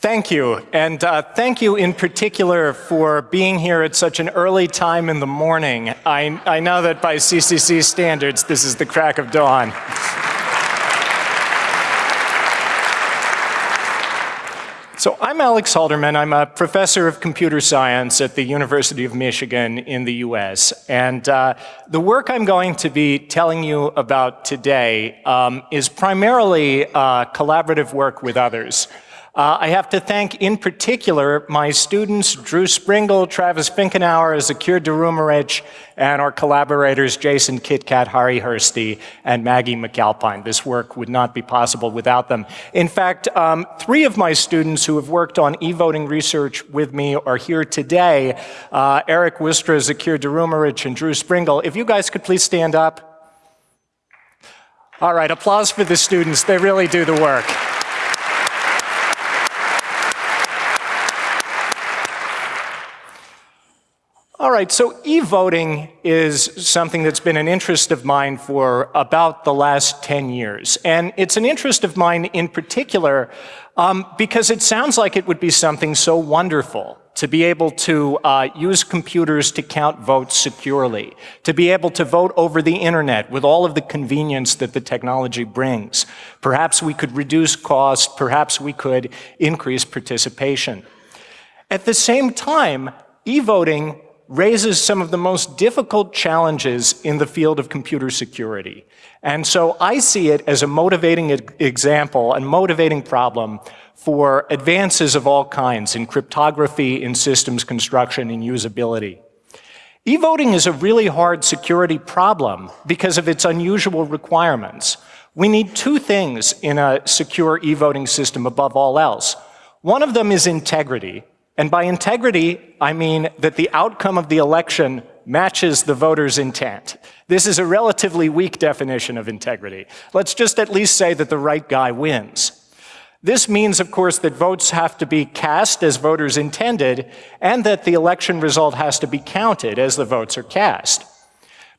Thank you, and uh, thank you in particular for being here at such an early time in the morning. I, I know that by CCC standards, this is the crack of dawn. So I'm Alex Halderman. I'm a professor of computer science at the University of Michigan in the US. And uh, the work I'm going to be telling you about today um, is primarily uh, collaborative work with others. Uh, I have to thank in particular my students, Drew Springall, Travis Finkenauer, Zakir Durumeric, and our collaborators, Jason Kitcat, Harri Hursti, and Maggie MacAlpine. This work would not be possible without them. In fact, um, three of my students who have worked on e-voting research with me are here today. Uh, Eric Wustrow, Zakir Durumeric, and Drew Springall. If you guys could please stand up. All right, applause for the students. They really do the work. All right, so e-voting is something that's been an interest of mine for about the last 10 years. And it's an interest of mine in particular um, because it sounds like it would be something so wonderful to be able to uh, use computers to count votes securely, to be able to vote over the internet with all of the convenience that the technology brings. Perhaps we could reduce costs, perhaps we could increase participation. At the same time, e-voting raises some of the most difficult challenges in the field of computer security. And so I see it as a motivating example, and motivating problem for advances of all kinds in cryptography, in systems construction, and usability. E-voting is a really hard security problem because of its unusual requirements. We need two things in a secure e-voting system above all else. One of them is integrity, and by integrity, I mean that the outcome of the election matches the voter's intent. This is a relatively weak definition of integrity. Let's just at least say that the right guy wins. This means, of course, that votes have to be cast as voters intended, and that the election result has to be counted as the votes are cast.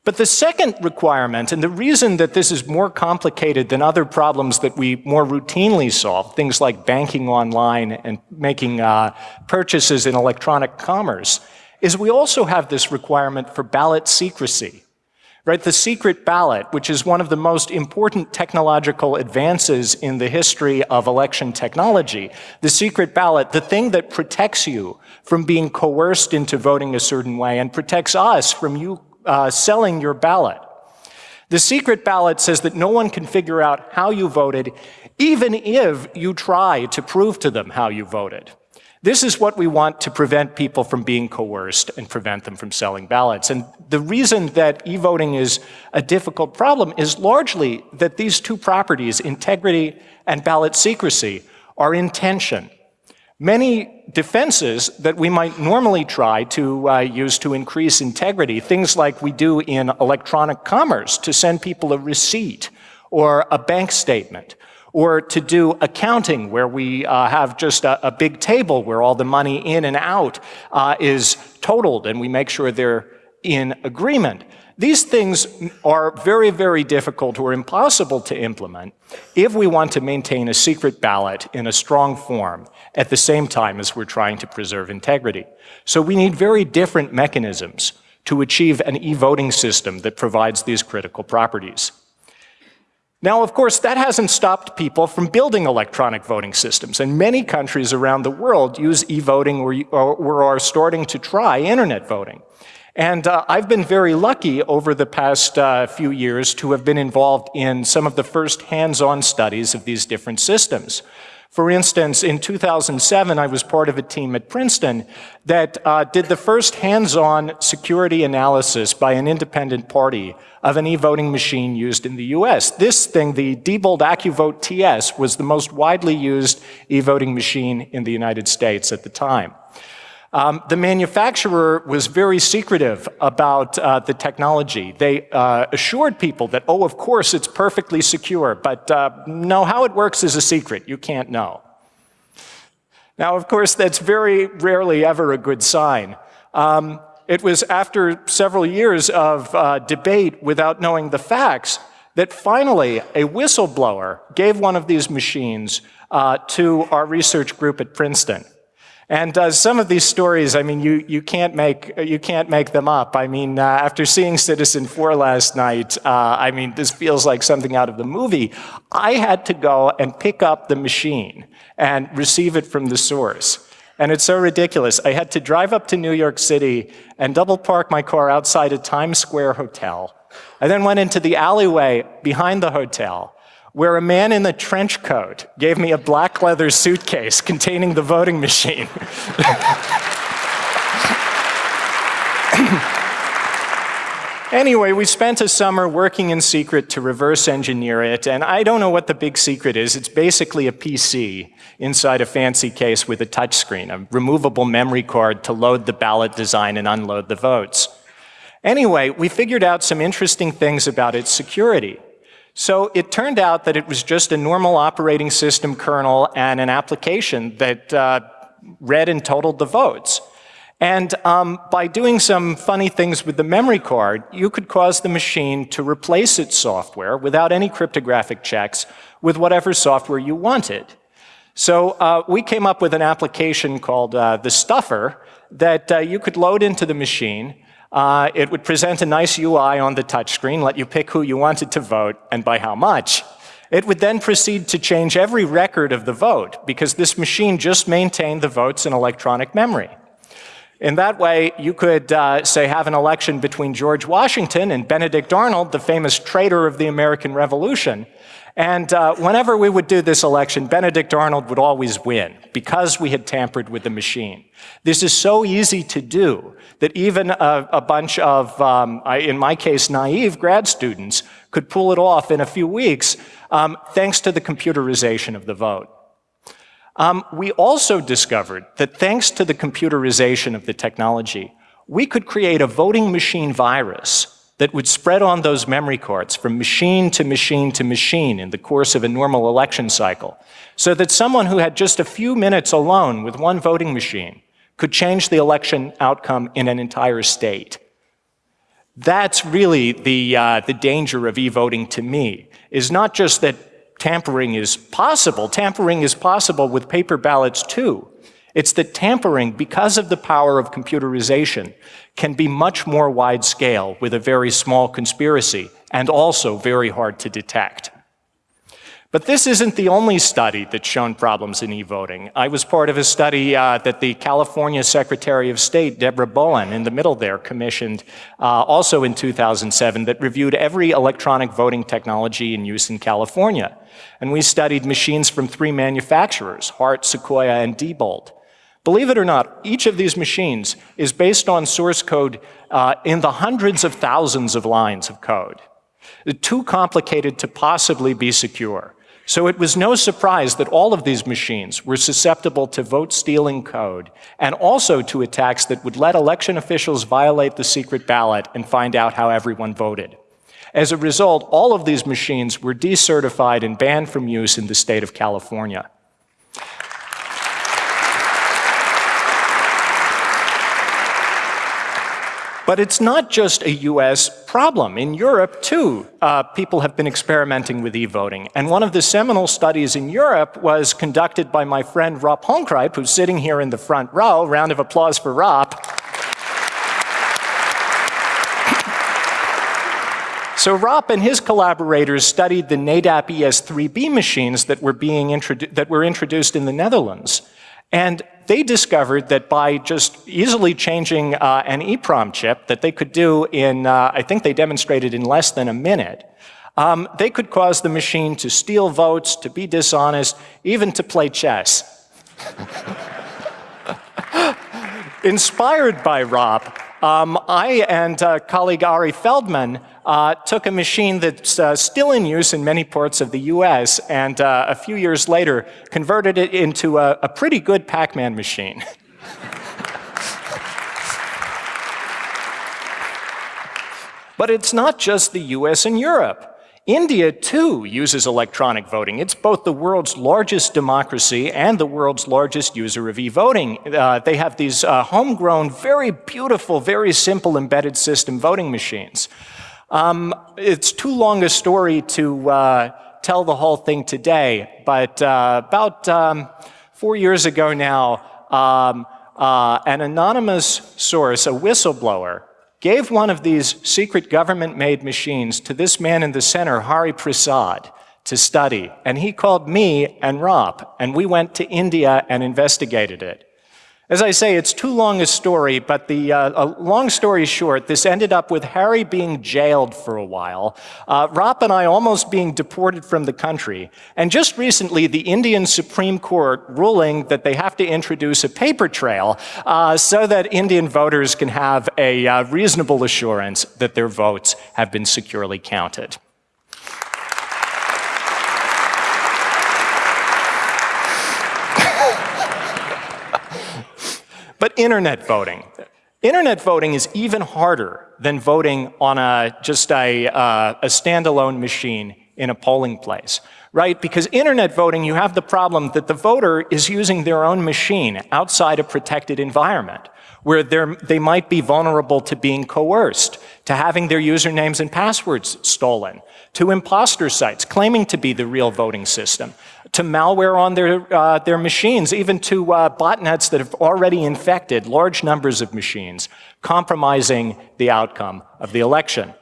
But the second requirement, and the reason that this is more complicated than other problems that we more routinely solve, things like banking online and making uh, purchases in electronic commerce, is we also have this requirement for ballot secrecy. Right, the secret ballot, which is one of the most important technological advances in the history of election technology, the secret ballot, the thing that protects you from being coerced into voting a certain way and protects us from you uh, selling your ballot. The secret ballot says that no one can figure out how you voted, even if you try to prove to them how you voted. This is what we want to prevent people from being coerced and prevent them from selling ballots. And the reason that e-voting is a difficult problem is largely that these two properties, integrity and ballot secrecy, are in tension. Many defenses that we might normally try to uh, use to increase integrity, things like we do in electronic commerce to send people a receipt or a bank statement, or to do accounting where we uh, have just a, a, big table where all the money in and out uh, is totaled and we make sure they're in agreement. These things are very, very difficult or impossible to implement if we want to maintain a secret ballot in a strong form at the same time as we're trying to preserve integrity. So we need very different mechanisms to achieve an e-voting system that provides these critical properties. Now, of course, that hasn't stopped people from building electronic voting systems, and many countries around the world use e-voting or, are starting to try internet voting. And uh, I've been very lucky over the past uh, few years to have been involved in some of the first hands-on studies of these different systems. For instance, in 2007, I was part of a team at Princeton that uh, did the first hands-on security analysis by an independent party of an e-voting machine used in the US. This thing, the Diebold AccuVote TS, was the most widely used e-voting machine in the United States at the time. Um, the manufacturer was very secretive about uh, the technology. They uh, assured people that, oh, of course, it's perfectly secure, but uh, no, how it works is a secret. You can't know. Now, of course, that's very rarely ever a good sign. Um, it was after several years of uh, debate without knowing the facts that finally a whistleblower gave one of these machines uh, to our research group at Princeton. And uh, some of these stories, I mean, you, you, can't, make, you can't make them up. I mean, uh, after seeing Citizenfour last night, uh, I mean, this feels like something out of the movie. I had to go and pick up the machine and receive it from the source. And it's so ridiculous. I had to drive up to New York City and double park my car outside a Times Square hotel. I then went into the alleyway behind the hotel where a man in a trench coat gave me a black leather suitcase containing the voting machine. Anyway, we spent a summer working in secret to reverse engineer it, and I don't know what the big secret is. It's basically a PC inside a fancy case with a touchscreen, a removable memory card to load the ballot design and unload the votes. Anyway, we figured out some interesting things about its security. So it turned out that it was just a normal operating system kernel and an application that uh, read and totaled the votes. And um, by doing some funny things with the memory card, you could cause the machine to replace its software without any cryptographic checks with whatever software you wanted. So uh, we came up with an application called uh, the Stuffer that uh, you could load into the machine. Uh, it would present a nice UI on the touchscreen, let you pick who you wanted to vote and by how much. It would then proceed to change every record of the vote because this machine just maintained the votes in electronic memory. In that way, you could, uh, say, have an election between George Washington and Benedict Arnold, the famous traitor of the American Revolution. And uh, whenever we would do this election, Benedict Arnold would always win because we had tampered with the machine. This is so easy to do that even a, a bunch of, um, in my case, naive grad students could pull it off in a few weeks um, thanks to the computerization of the vote. Um, we also discovered that thanks to the computerization of the technology, we could create a voting machine virus that would spread on those memory cards from machine to machine to machine in the course of a normal election cycle, so that someone who had just a few minutes alone with one voting machine could change the election outcome in an entire state. That's really the, uh, the danger of e-voting to me, is not just that tampering is possible. Tampering is possible with paper ballots too. It's that tampering, because of the power of computerization, can be much more wide scale with a very small conspiracy and also very hard to detect. But this isn't the only study that's shown problems in e-voting. I was part of a study uh, that the California Secretary of State, Deborah Bowen, in the middle there, commissioned uh, also in 2007 that reviewed every electronic voting technology in use in California. And we studied machines from three manufacturers, Hart, Sequoia, and Diebold. Believe it or not, each of these machines is based on source code uh, in the hundreds of thousands of lines of code. Too complicated to possibly be secure. So it was no surprise that all of these machines were susceptible to vote stealing code and also to attacks that would let election officials violate the secret ballot and find out how everyone voted. As a result, all of these machines were decertified and banned from use in the state of California. But it's not just a US problem. In Europe, too, uh, people have been experimenting with e-voting. And one of the seminal studies in Europe was conducted by my friend Rop Gonggrijp, who's sitting here in the front row. Round of applause for Rop. So Rop and his collaborators studied the Nedap ES3B machines that were, being that were introduced in the Netherlands. And they discovered that by just easily changing uh, an EEPROM chip that they could do in, uh, I think they demonstrated in less than a minute, um, they could cause the machine to steal votes, to be dishonest, even to play chess. Inspired by Rop, um, I and uh, colleague Ari Feldman uh, took a machine that's uh, still in use in many parts of the US and uh, a few years later converted it into a, a pretty good Pac-Man machine. but it's not just the US and Europe. India, too, uses electronic voting. It's both the world's largest democracy and the world's largest user of e-voting. Uh, they have these uh, homegrown, very beautiful, very simple embedded system voting machines. Um, it's too long a story to uh, tell the whole thing today, but uh, about um, four years ago now, um, uh, an anonymous source, a whistleblower, gave one of these secret government-made machines to this man in the center, Hari Prasad, to study. And he called me and Rop, and we went to India and investigated it. As I say, it's too long a story, but the uh, long story short, this ended up with Hari being jailed for a while, uh, Rop and I almost being deported from the country, and just recently the Indian Supreme Court ruling that they have to introduce a paper trail uh, so that Indian voters can have a uh, reasonable assurance that their votes have been securely counted. But internet voting. Internet voting is even harder than voting on a, just a, uh, a standalone machine in a polling place, right? Because internet voting, you have the problem that the voter is using their own machine outside a protected environment where they might be vulnerable to being coerced, to having their usernames and passwords stolen, to imposter sites claiming to be the real voting system, to malware on their, uh, their machines, even to uh, botnets that have already infected large numbers of machines, compromising the outcome of the election.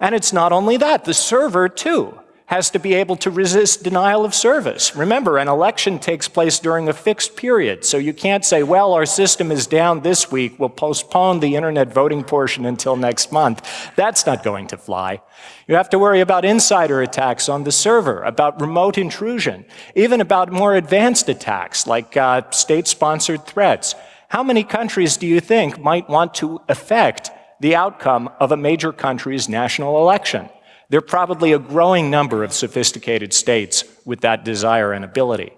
And it's not only that, the server too has to be able to resist denial of service. Remember, an election takes place during a fixed period, so you can't say, well, our system is down this week, we'll postpone the internet voting portion until next month. That's not going to fly. You have to worry about insider attacks on the server, about remote intrusion, even about more advanced attacks like uh, state-sponsored threats. How many countries do you think might want to affect the outcome of a major country's national election? There are probably a growing number of sophisticated states with that desire and ability.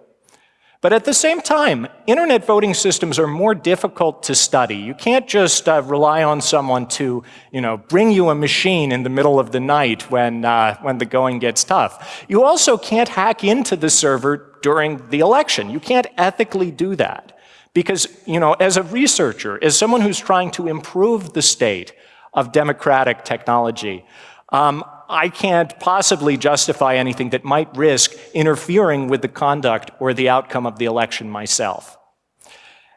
But at the same time, internet voting systems are more difficult to study. You can't just uh, rely on someone to, you know, bring you a machine in the middle of the night when, uh, when the going gets tough. You also can't hack into the server during the election. You can't ethically do that. Because, you know, as a researcher, as someone who's trying to improve the state of democratic technology, um, I can't possibly justify anything that might risk interfering with the conduct or the outcome of the election myself.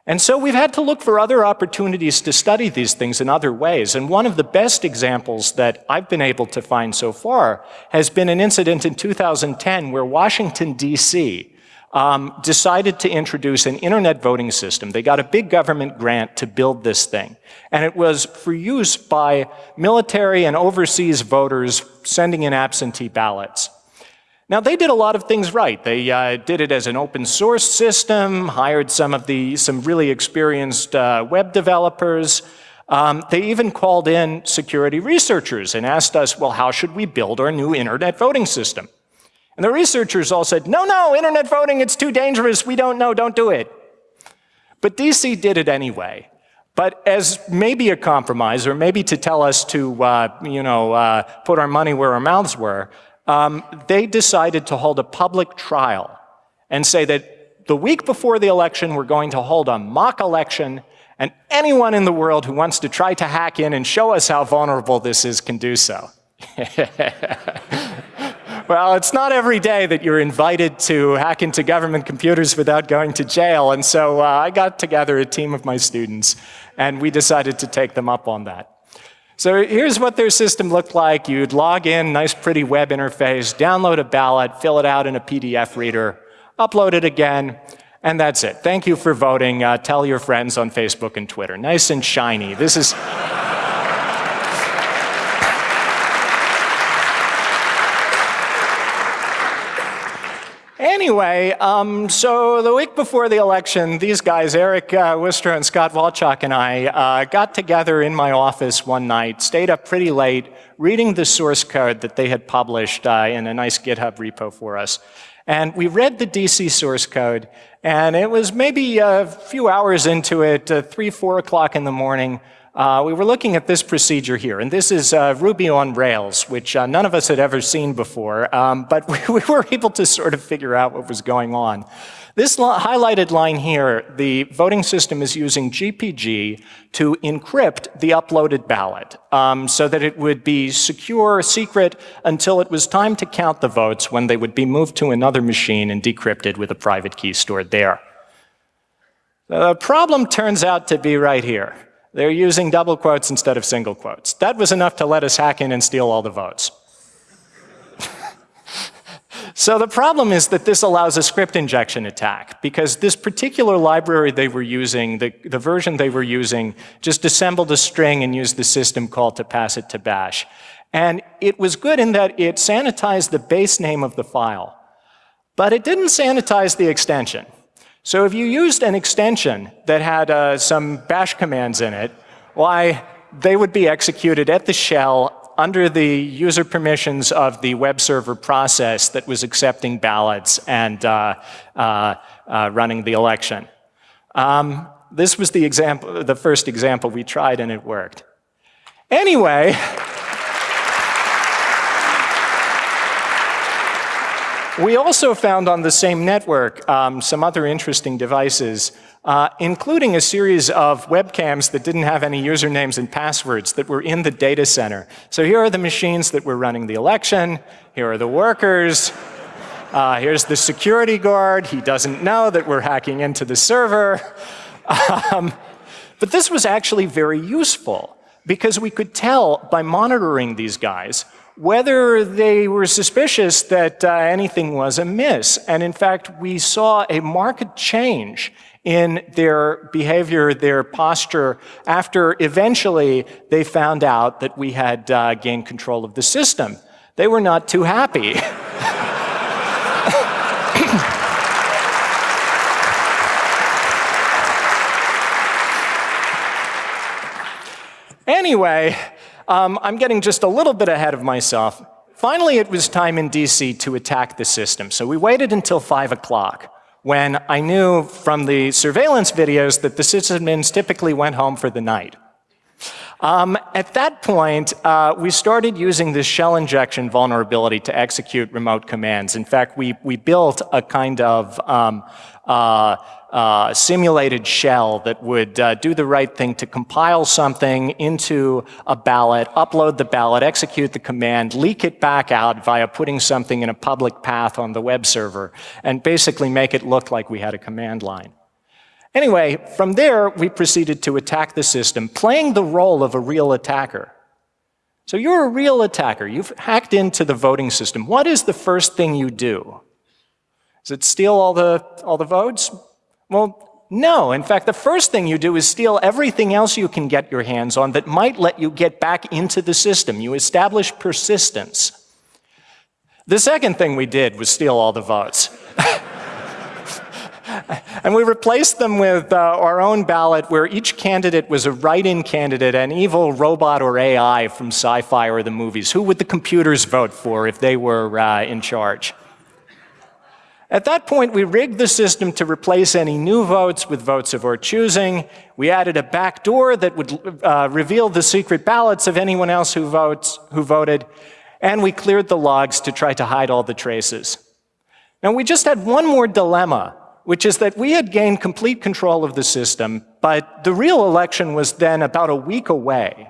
And so we've had to look for other opportunities to study these things in other ways. And one of the best examples that I've been able to find so far has been an incident in 2010 where Washington, D.C um, decided to introduce an internet voting system. They got a big government grant to build this thing. And it was for use by military and overseas voters sending in absentee ballots. Now, they did a lot of things right. They uh, did it as an open source system, hired some of the, some really experienced uh, web developers. Um, they even called in security researchers and asked us, well, how should we build our new internet voting system? And the researchers all said, no, no, internet voting, it's too dangerous, we don't know, don't do it. But DC did it anyway. But as maybe a compromise, or maybe to tell us to, uh, you know, uh, put our money where our mouths were, um, they decided to hold a public trial and say that the week before the election, we're going to hold a mock election, and anyone in the world who wants to try to hack in and show us how vulnerable this is can do so. Well, it's not every day that you're invited to hack into government computers without going to jail. And so uh, I got together a team of my students, and we decided to take them up on that. So here's what their system looked like. You'd log in, nice pretty web interface, download a ballot, fill it out in a PDF reader, upload it again, and that's it. Thank you for voting. Uh, tell your friends on Facebook and Twitter. Nice and shiny. This is... Anyway, um, so the week before the election, these guys, Eric uh, and Scott Wolchok and I, uh, got together in my office one night, stayed up pretty late, reading the source code that they had published uh, in a nice GitHub repo for us. And we read the DC source code, and it was maybe a few hours into it, uh, 3, 4 o'clock in the morning, uh, we were looking at this procedure here, and this is uh, Ruby on Rails, which uh, none of us had ever seen before, um, but we, we, were able to sort of figure out what was going on. This highlighted line here, the voting system is using GPG to encrypt the uploaded ballot um, so that it would be secure, secret, until it was time to count the votes when they would be moved to another machine and decrypted with a private key stored there. The problem turns out to be right here. They're using double quotes instead of single quotes. That was enough to let us hack in and steal all the votes. so the problem is that this allows a script injection attack, because this particular library they were using, the, the version they were using, just assembled a string and used the system call to pass it to bash. And it was good in that it sanitized the base name of the file, but it didn't sanitize the extension. So if you used an extension that had uh, some bash commands in it, why, they would be executed at the shell under the user permissions of the web server process that was accepting ballots and uh, uh, uh running the election. Um, this was the example, the first example we tried and it worked. Anyway, We also found on the same network um, some other interesting devices, uh, including a series of webcams that didn't have any usernames and passwords that were in the data center. So here are the machines that were running the election. Here are the workers. Uh, here's the security guard. He doesn't know that we're hacking into the server. Um, but this was actually very useful because we could tell by monitoring these guys whether they were suspicious that uh, anything was amiss. And in fact, we saw a marked change in their behavior, their posture, after eventually they found out that we had uh, gained control of the system. They were not too happy. anyway, um, I'm getting just a little bit ahead of myself. Finally, it was time in DC to attack the system. So we waited until 5 o'clock when I knew from the surveillance videos that the sysadmins typically went home for the night. Um, at that point, uh, we started using this shell injection vulnerability to execute remote commands. In fact, we, we built a kind of um, uh, uh, simulated shell that would uh, do the right thing to compile something into a ballot, upload the ballot, execute the command, leak it back out via putting something in a public path on the web server, and basically make it look like we had a command line. Anyway, from there, we proceeded to attack the system, playing the role of a real attacker. So you're a real attacker. You've hacked into the voting system. What is the first thing you do? Is it steal all the, all the votes? Well, no. In fact, the first thing you do is steal everything else you can get your hands on that might let you get back into the system. You establish persistence. The second thing we did was steal all the votes. and we replaced them with uh, our own ballot where each candidate was a write-in candidate, an evil robot or AI from sci-fi or the movies. Who would the computers vote for if they were uh, in charge? At that point, we rigged the system to replace any new votes with votes of our choosing. We added a back door that would uh, reveal the secret ballots of anyone else who, votes, who voted, and we cleared the logs to try to hide all the traces. Now, we just had one more dilemma, which is that we had gained complete control of the system, but the real election was then about a week away.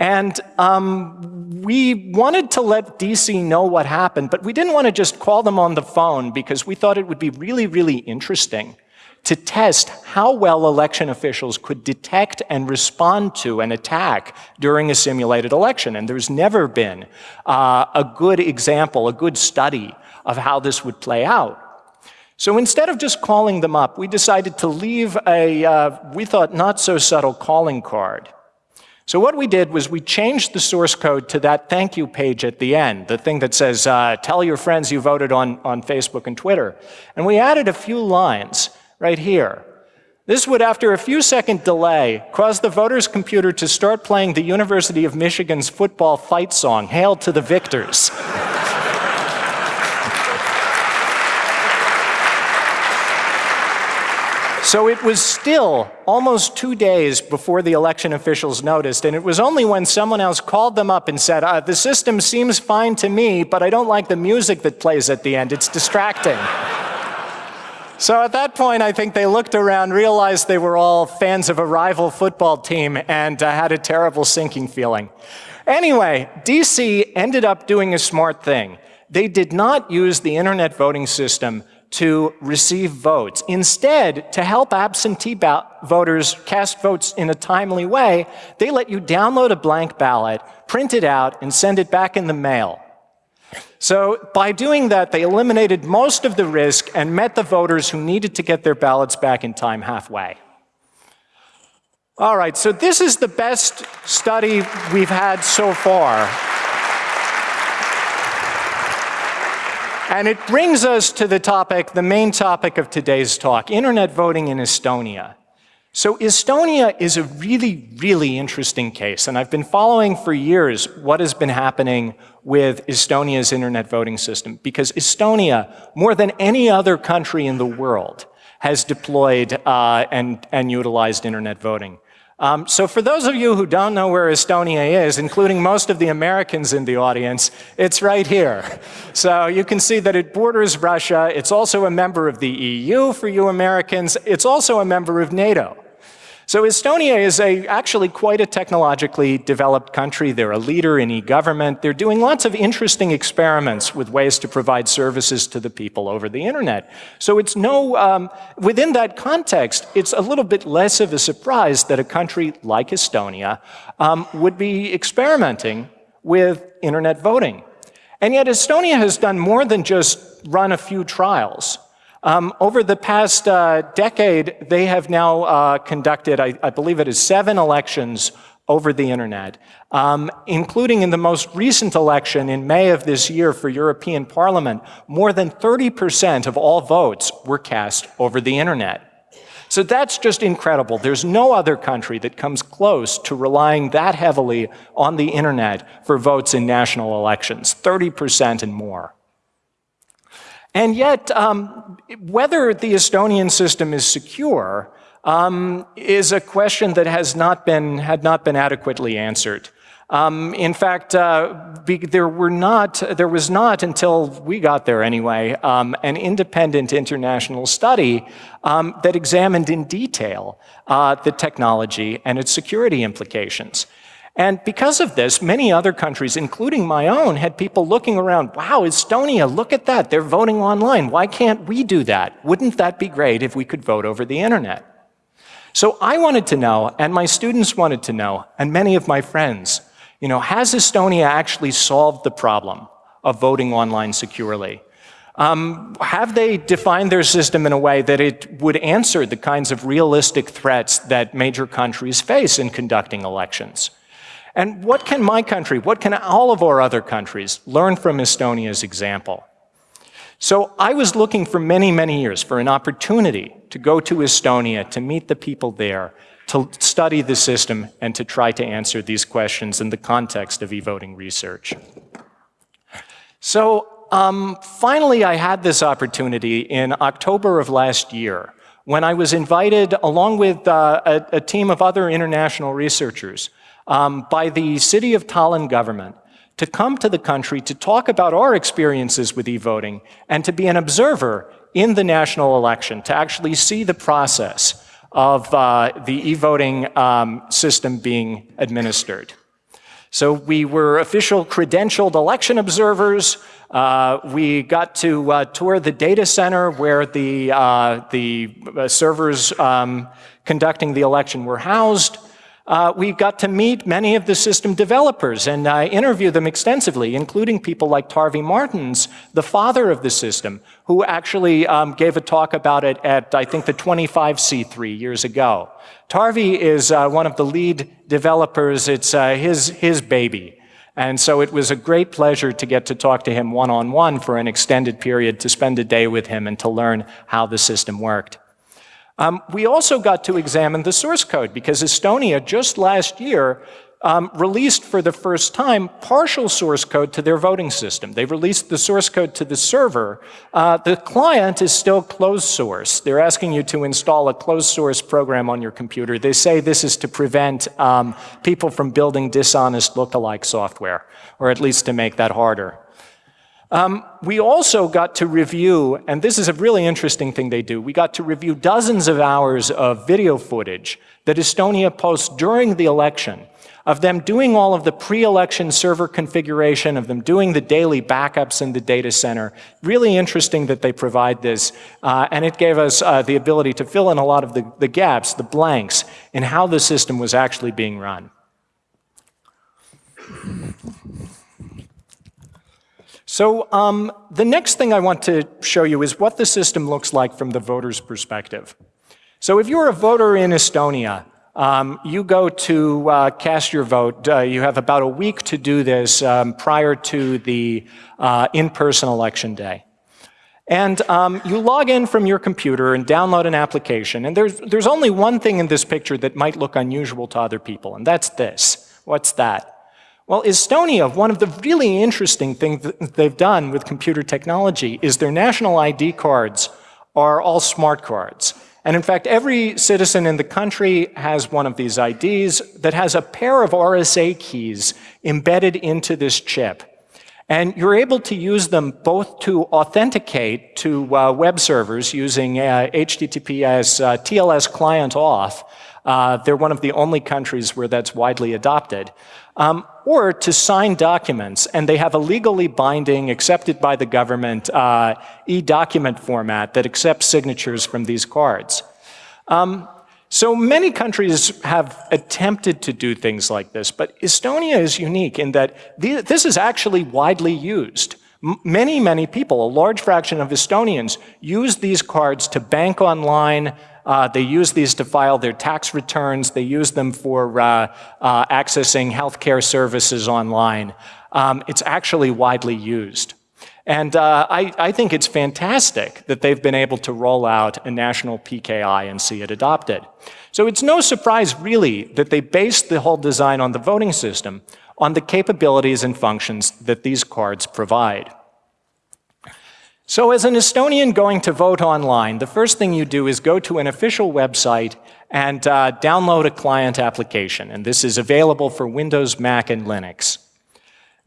And um, we wanted to let DC know what happened, but we didn't want to just call them on the phone because we thought it would be really, really interesting to test how well election officials could detect and respond to an attack during a simulated election. And there's never been uh, a good example, a good study of how this would play out. So instead of just calling them up, we decided to leave a, uh, we thought, not so subtle calling card. So what we did was we changed the source code to that thank you page at the end, the thing that says, uh, tell your friends you voted on, on Facebook and Twitter. And we added a few lines right here. This would, after a few second delay, cause the voter's computer to start playing the University of Michigan's football fight song, Hail to the Victors. So it was still almost two days before the election officials noticed, and it was only when someone else called them up and said, uh, the system seems fine to me, but I don't like the music that plays at the end, it's distracting. so at that point, I think they looked around, realized they were all fans of a rival football team, and uh, had a terrible sinking feeling. Anyway, DC ended up doing a smart thing. They did not use the internet voting system to receive votes. Instead, to help absentee voters cast votes in a timely way, they let you download a blank ballot, print it out, and send it back in the mail. So by doing that, they eliminated most of the risk and met the voters who needed to get their ballots back in time halfway. All right, so this is the best study we've had so far. And it brings us to the topic, the main topic of today's talk, internet voting in Estonia. So Estonia is a really, really interesting case, and I've been following for years what has been happening with Estonia's internet voting system, because Estonia, more than any other country in the world, has deployed uh, and, and utilized internet voting. Um, so for those of you who don't know where Estonia is, including most of the Americans in the audience, it's right here. So you can see that it borders Russia. It's also a member of the EU for you Americans. It's also a member of NATO. So Estonia is a, actually quite a technologically developed country. They're a leader in e-government. They're doing lots of interesting experiments with ways to provide services to the people over the internet. So it's no, um, within that context, it's a little bit less of a surprise that a country like Estonia um, would be experimenting with internet voting. And yet Estonia has done more than just run a few trials. Um, over the past uh, decade, they have now uh, conducted, I, I, believe it is seven elections over the internet, um, including in the most recent election in May of this year for European Parliament, more than 30% of all votes were cast over the internet. So that's just incredible. There's no other country that comes close to relying that heavily on the internet for votes in national elections, 30% and more. And yet, um, whether the Estonian system is secure um, is a question that has not been, had not been adequately answered. Um, in fact, uh, there, were not, there was not, until we got there anyway, um, an independent international study um, that examined in detail uh, the technology and its security implications. And because of this, many other countries, including my own, had people looking around, wow, Estonia, look at that, they're voting online. Why can't we do that? Wouldn't that be great if we could vote over the internet? So I wanted to know, and my students wanted to know, and many of my friends, you know, has Estonia actually solved the problem of voting online securely? Um, have they defined their system in a way that it would answer the kinds of realistic threats that major countries face in conducting elections? And what can my country, what can all of our other countries learn from Estonia's example? So I was looking for many, many years for an opportunity to go to Estonia, to meet the people there, to study the system, and to try to answer these questions in the context of e-voting research. So um, finally, I had this opportunity in October of last year when I was invited, along with uh, a, a team of other international researchers, um, by the City of Tallinn government to come to the country to talk about our experiences with e-voting and to be an observer in the national election, to actually see the process of uh, the e-voting um, system being administered. So we were official credentialed election observers. Uh, we got to uh, tour the data center where the, uh, the uh, servers um, conducting the election were housed uh, we got to meet many of the system developers and I them extensively, including people like Tarvi Martens, the father of the system, who actually um, gave a talk about it at, I think, the 25C3 years ago. Tarvi is uh, one of the lead developers. It's uh, his, his baby. And so it was a great pleasure to get to talk to him one-on-one -on -one for an extended period, to spend a day with him and to learn how the system worked. Um, we also got to examine the source code because Estonia just last year um, released for the first time partial source code to their voting system. They released the source code to the server. Uh, the client is still closed source. They're asking you to install a closed source program on your computer. They say this is to prevent um, people from building dishonest lookalike software, or at least to make that harder. Um, we also got to review, and this is a really interesting thing they do, we got to review dozens of hours of video footage that Estonia posts during the election of them doing all of the pre-election server configuration, of them doing the daily backups in the data center. Really interesting that they provide this, uh, and it gave us uh, the ability to fill in a lot of the, the gaps, the blanks, in how the system was actually being run. So um, the next thing I want to show you is what the system looks like from the voter's perspective. So if you're a voter in Estonia, um, you go to uh, cast your vote. Uh, you have about a week to do this um, prior to the uh, in-person election day. And um, you log in from your computer and download an application. And there's, there's only one thing in this picture that might look unusual to other people, and that's this. What's that? Well, Estonia, one of the really interesting things that they've done with computer technology is their national ID cards are all smart cards. And in fact, every citizen in the country has one of these IDs that has a pair of RSA keys embedded into this chip. And you're able to use them both to authenticate to uh, web servers using uh, HTTPS uh, TLS client auth. Uh, they're one of the only countries where that's widely adopted. Um, or to sign documents, and they have a legally binding, accepted by the government, uh, e-document format that accepts signatures from these cards. Um, so many countries have attempted to do things like this, but Estonia is unique in that this is actually widely used. M many, many people, a large fraction of Estonians, use these cards to bank online, uh, they use these to file their tax returns. They use them for uh, uh, accessing healthcare services online. Um, it's actually widely used. And uh, I, I, think it's fantastic that they've been able to roll out a national PKI and see it adopted. So it's no surprise, really, that they based the whole design on the voting system on the capabilities and functions that these cards provide. So as an Estonian going to vote online, the first thing you do is go to an official website and uh, download a client application. And this is available for Windows, Mac, and Linux.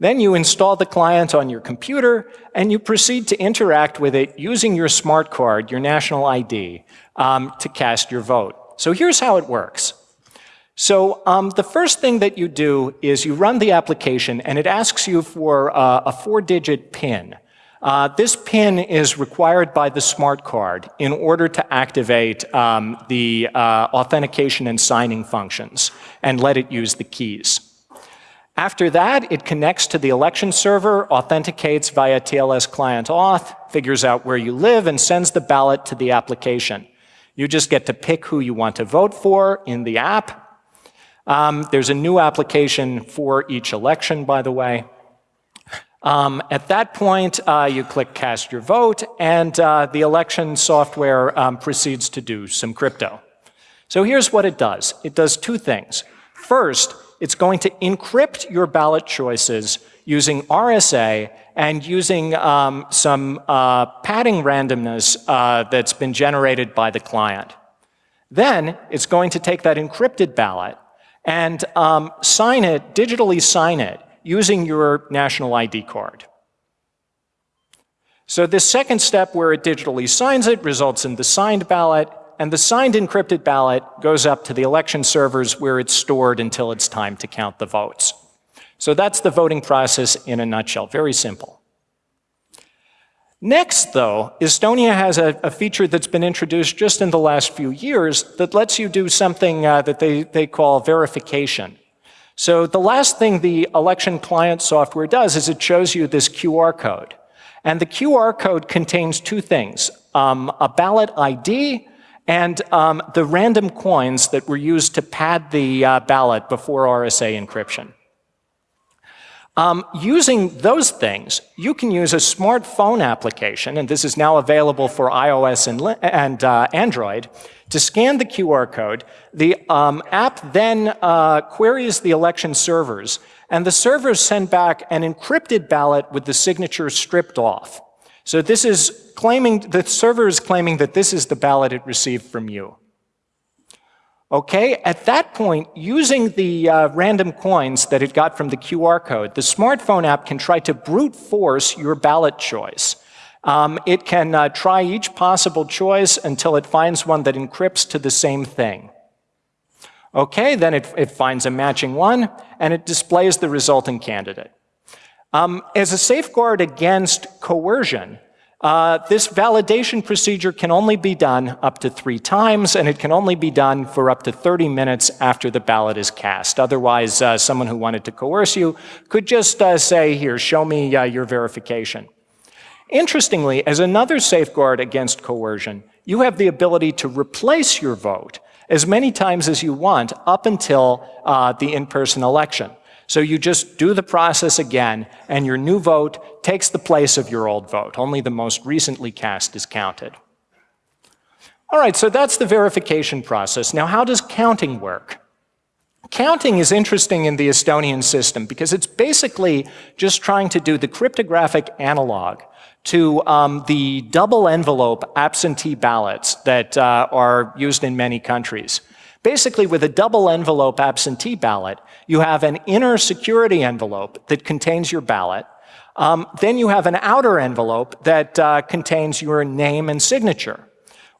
Then you install the client on your computer and you proceed to interact with it using your smart card, your national ID, um, to cast your vote. So here's how it works. So um, the first thing that you do is you run the application and it asks you for uh, a four-digit PIN. Uh, this PIN is required by the smart card in order to activate um, the uh, authentication and signing functions and let it use the keys. After that, it connects to the election server, authenticates via TLS client auth, figures out where you live, and sends the ballot to the application. You just get to pick who you want to vote for in the app. Um, there's a new application for each election, by the way. Um, at that point, uh, you click cast your vote, and uh, the election software um, proceeds to do some crypto. So here's what it does. It does two things. First, it's going to encrypt your ballot choices using RSA and using um, some uh, padding randomness uh, that's been generated by the client. Then it's going to take that encrypted ballot and um, sign it, digitally sign it, using your national ID card. So this second step where it digitally signs it results in the signed ballot, and the signed encrypted ballot goes up to the election servers where it's stored until it's time to count the votes. So that's the voting process in a nutshell, very simple. Next, though, Estonia has a, a, feature that's been introduced just in the last few years that lets you do something uh, that they, they call verification. So the last thing the election client software does is it shows you this QR code. And the QR code contains two things, um, a ballot ID and um, the random coins that were used to pad the uh, ballot before RSA encryption. Um, using those things, you can use a smartphone application, and this is now available for iOS and, and uh, Android, to scan the QR code. The um, app then uh, queries the election servers, and the servers send back an encrypted ballot with the signature stripped off. So this is claiming, the server is claiming that this is the ballot it received from you. Okay, at that point, using the uh, random coins that it got from the QR code, the smartphone app can try to brute force your ballot choice. Um, it can uh, try each possible choice until it finds one that encrypts to the same thing. Okay, then it, it finds a matching one, and it displays the resulting candidate. Um, as a safeguard against coercion, uh, this validation procedure can only be done up to three times, and it can only be done for up to 30 minutes after the ballot is cast. Otherwise, uh, someone who wanted to coerce you could just uh, say, here, show me uh, your verification. Interestingly, as another safeguard against coercion, you have the ability to replace your vote as many times as you want up until uh, the in-person election. So you just do the process again, and your new vote takes the place of your old vote. Only the most recently cast is counted. All right, so that's the verification process. Now, how does counting work? Counting is interesting in the Estonian system because it's basically just trying to do the cryptographic analog to um, the double envelope absentee ballots that uh, are used in many countries. Basically, with a double envelope absentee ballot, you have an inner security envelope that contains your ballot. Um, then you have an outer envelope that uh, contains your name and signature.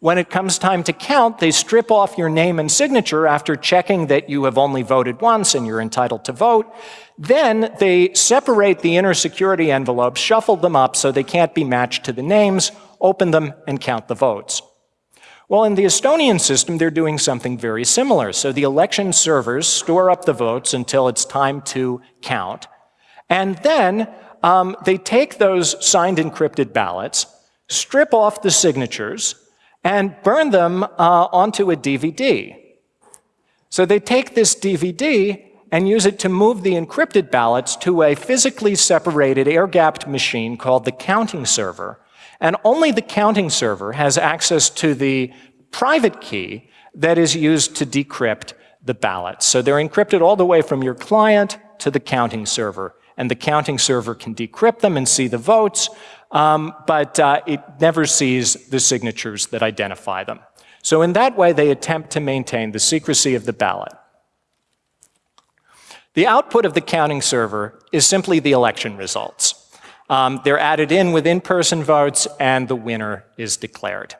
When it comes time to count, they strip off your name and signature after checking that you have only voted once and you're entitled to vote. Then they separate the inner security envelopes, shuffle them up so they can't be matched to the names, open them, and count the votes. Well, in the Estonian system, they're doing something very similar. So the election servers store up the votes until it's time to count. And then um, they take those signed encrypted ballots, strip off the signatures, and burn them uh, onto a DVD. So they take this DVD and use it to move the encrypted ballots to a physically separated air-gapped machine called the counting server, and only the counting server has access to the private key that is used to decrypt the ballots. So they're encrypted all the way from your client to the counting server. And the counting server can decrypt them and see the votes, um, but uh, it never sees the signatures that identify them. So in that way, they attempt to maintain the secrecy of the ballot. The output of the counting server is simply the election results. Um, they're added in with in-person votes, and the winner is declared.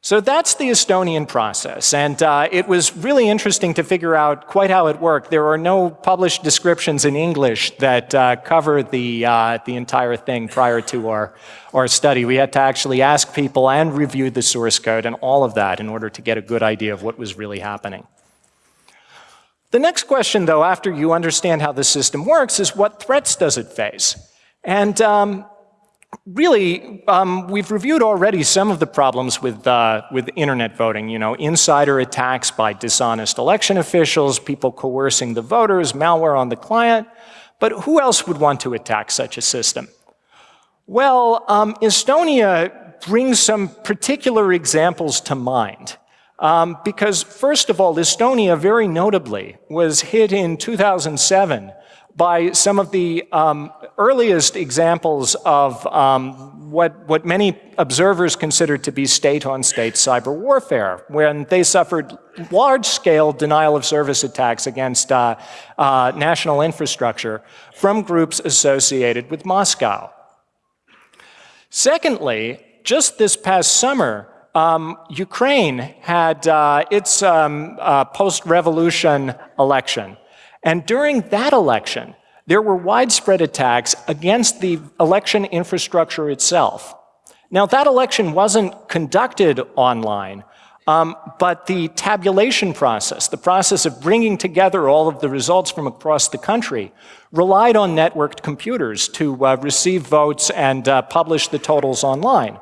So that's the Estonian process, and uh, it was really interesting to figure out quite how it worked. There are no published descriptions in English that uh, cover the, uh, the entire thing prior to our, our study. We had to actually ask people and review the source code and all of that in order to get a good idea of what was really happening. The next question, though, after you understand how the system works, is what threats does it face? And um, really, um, we've reviewed already some of the problems with, uh, with internet voting, you know, insider attacks by dishonest election officials, people coercing the voters, malware on the client. But who else would want to attack such a system? Well, um, Estonia brings some particular examples to mind. Um, because first of all, Estonia very notably was hit in 2007 by some of the um, earliest examples of um, what, what many observers considered to be state-on-state -state cyber warfare, when they suffered large-scale denial-of-service attacks against uh, uh, national infrastructure from groups associated with Moscow. Secondly, just this past summer, um, Ukraine had uh, its um, uh, post-revolution election. And during that election, there were widespread attacks against the election infrastructure itself. Now, that election wasn't conducted online, um, but the tabulation process, the process of bringing together all of the results from across the country, relied on networked computers to uh, receive votes and uh, publish the totals online.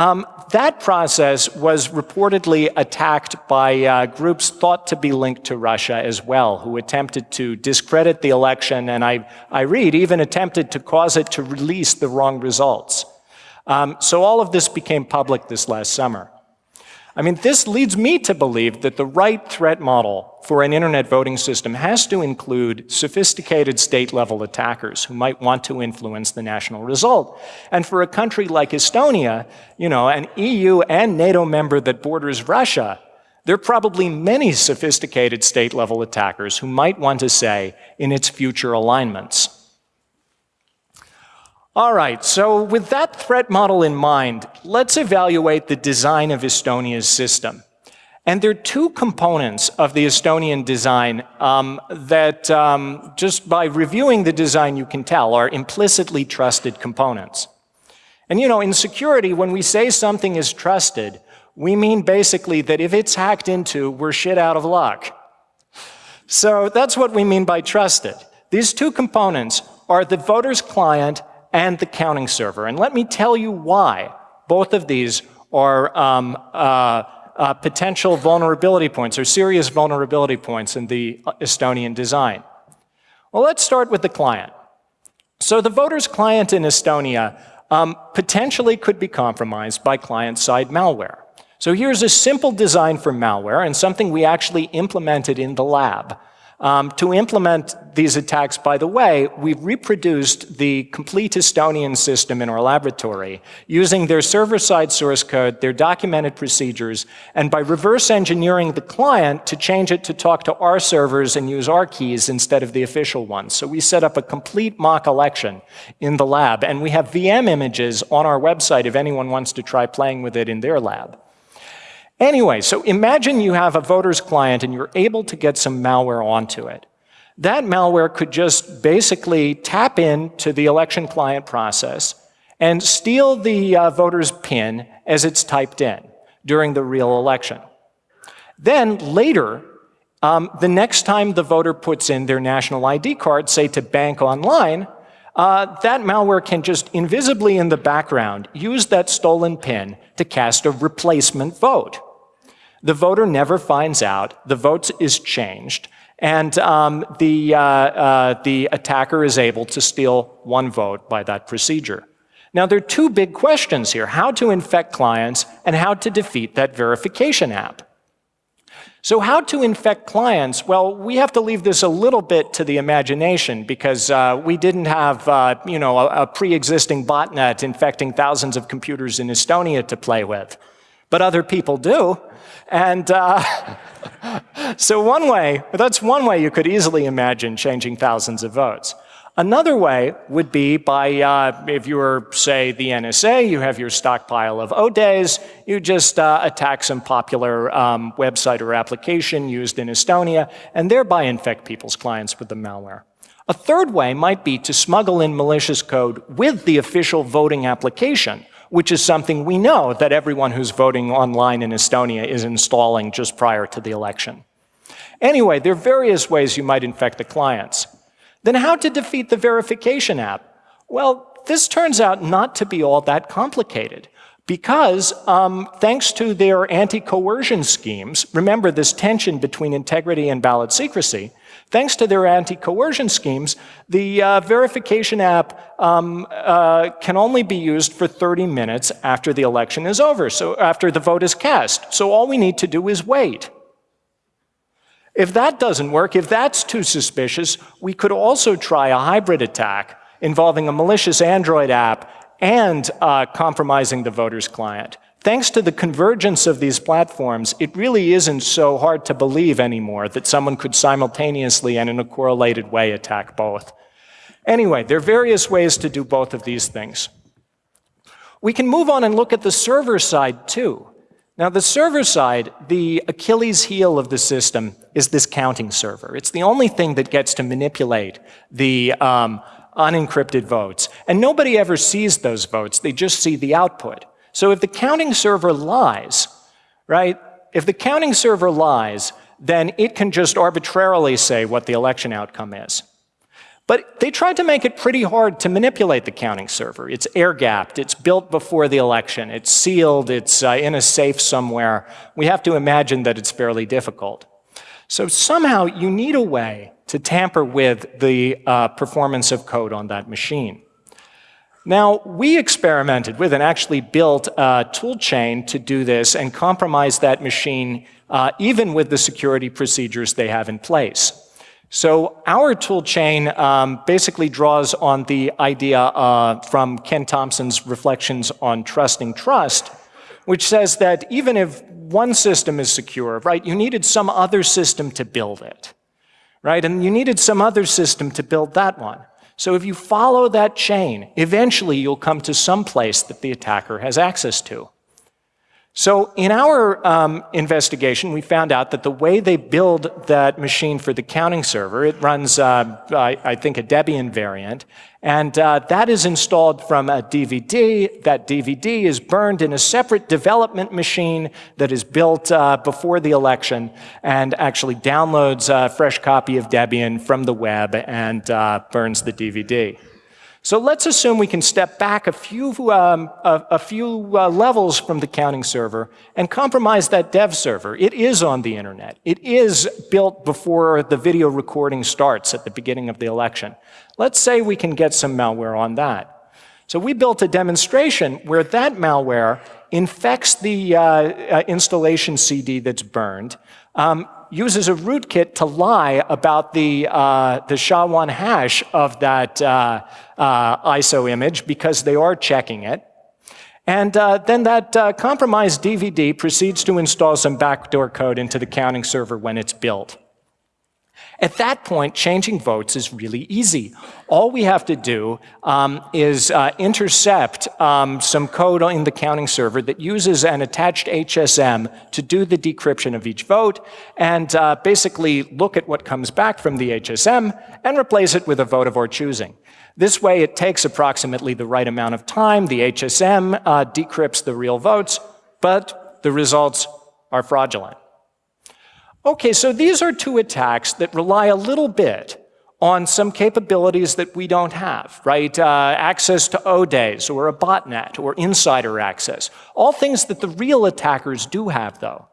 Um, that process was reportedly attacked by uh, groups thought to be linked to Russia as well, who attempted to discredit the election, and I, I read, even attempted to cause it to release the wrong results. Um, so all of this became public this last summer. I mean, this leads me to believe that the right threat model for an internet voting system has to include sophisticated state-level attackers who might want to influence the national result. And for a country like Estonia, you know, an EU and NATO member that borders Russia, there are probably many sophisticated state-level attackers who might want to say in its future alignments. All right, so with that threat model in mind, let's evaluate the design of Estonia's system. And there are two components of the Estonian design um, that, um, just by reviewing the design you can tell, are implicitly trusted components. And you know, in security, when we say something is trusted, we mean basically that if it's hacked into, we're shit out of luck. So that's what we mean by trusted. These two components are the voter's client and the counting server. And let me tell you why both of these are um, uh, uh, potential vulnerability points or serious vulnerability points in the Estonian design. Well, let's start with the client. So the voter's client in Estonia um, potentially could be compromised by client-side malware. So here's a simple design for malware and something we actually implemented in the lab. Um, to implement these attacks, by the way, we've reproduced the complete Estonian system in our laboratory using their server-side source code, their documented procedures, and by reverse engineering the client to change it to talk to our servers and use our keys instead of the official ones. So we set up a complete mock election in the lab, and we have VM images on our website if anyone wants to try playing with it in their lab. Anyway, so imagine you have a voter's client and you're able to get some malware onto it. That malware could just basically tap into the election client process and steal the uh, voter's PIN as it's typed in during the real election. Then later, um, the next time the voter puts in their national ID card, say to bank online, uh, that malware can just invisibly in the background use that stolen PIN to cast a replacement vote. The voter never finds out, the vote is changed, and um, the, uh, uh, the attacker is able to steal one vote by that procedure. Now, there are two big questions here, how to infect clients and how to defeat that verification app. So how to infect clients? Well, we have to leave this a little bit to the imagination because uh, we didn't have uh, you know, a, a pre-existing botnet infecting thousands of computers in Estonia to play with. But other people do. And uh, so one way, that's one way you could easily imagine changing thousands of votes. Another way would be by, uh, if you were, say, the NSA, you have your stockpile of O-days, you just uh, attack some popular um, website or application used in Estonia, and thereby infect people's clients with the malware. A third way might be to smuggle in malicious code with the official voting application, which is something we know that everyone who's voting online in Estonia is installing just prior to the election. Anyway, there are various ways you might infect the clients. Then how to defeat the verification app? Well, this turns out not to be all that complicated because um, thanks to their anti-coercion schemes, remember this tension between integrity and ballot secrecy, Thanks to their anti-coercion schemes, the uh, verification app um, uh, can only be used for 30 minutes after the election is over, so after the vote is cast. So all we need to do is wait. If that doesn't work, if that's too suspicious, we could also try a hybrid attack involving a malicious Android app and uh, compromising the voter's client. Thanks to the convergence of these platforms, it really isn't so hard to believe anymore that someone could simultaneously and in a correlated way attack both. Anyway, there are various ways to do both of these things. We can move on and look at the server side too. Now the server side, the Achilles heel of the system is this counting server. It's the only thing that gets to manipulate the um, unencrypted votes. And nobody ever sees those votes, they just see the output. So if the counting server lies, right, if the counting server lies, then it can just arbitrarily say what the election outcome is. But they tried to make it pretty hard to manipulate the counting server. It's air-gapped, it's built before the election, it's sealed, it's uh, in a safe somewhere. We have to imagine that it's fairly difficult. So somehow you need a way to tamper with the uh, performance of code on that machine. Now, we experimented with and actually built a tool chain to do this and compromise that machine uh, even with the security procedures they have in place. So our tool chain um, basically draws on the idea uh, from Ken Thompson's reflections on trusting trust, which says that even if one system is secure, right, you needed some other system to build it, right? And you needed some other system to build that one. So if you follow that chain, eventually you'll come to some place that the attacker has access to. So in our um, investigation, we found out that the way they build that machine for the counting server, it runs, uh, I, I, think, a Debian variant, and uh, that is installed from a DVD. That DVD is burned in a separate development machine that is built uh, before the election and actually downloads a fresh copy of Debian from the web and uh, burns the DVD. So let's assume we can step back a few, um, a, a, few uh, levels from the counting server and compromise that dev server. It is on the internet. It is built before the video recording starts at the beginning of the election. Let's say we can get some malware on that. So we built a demonstration where that malware infects the uh, uh, installation CD that's burned, um, uses a rootkit to lie about the, uh, the SHA-1 hash of that uh, uh, ISO image because they are checking it. And uh, then that uh, compromised DVD proceeds to install some backdoor code into the counting server when it's built. At that point, changing votes is really easy. All we have to do um, is uh, intercept um, some code in the counting server that uses an attached HSM to do the decryption of each vote and uh, basically look at what comes back from the HSM and replace it with a vote of our choosing. This way, it takes approximately the right amount of time. The HSM uh, decrypts the real votes, but the results are fraudulent. Okay, so these are two attacks that rely a little bit on some capabilities that we don't have, right? Uh, access to O-days or a botnet or insider access. All things that the real attackers do have, though.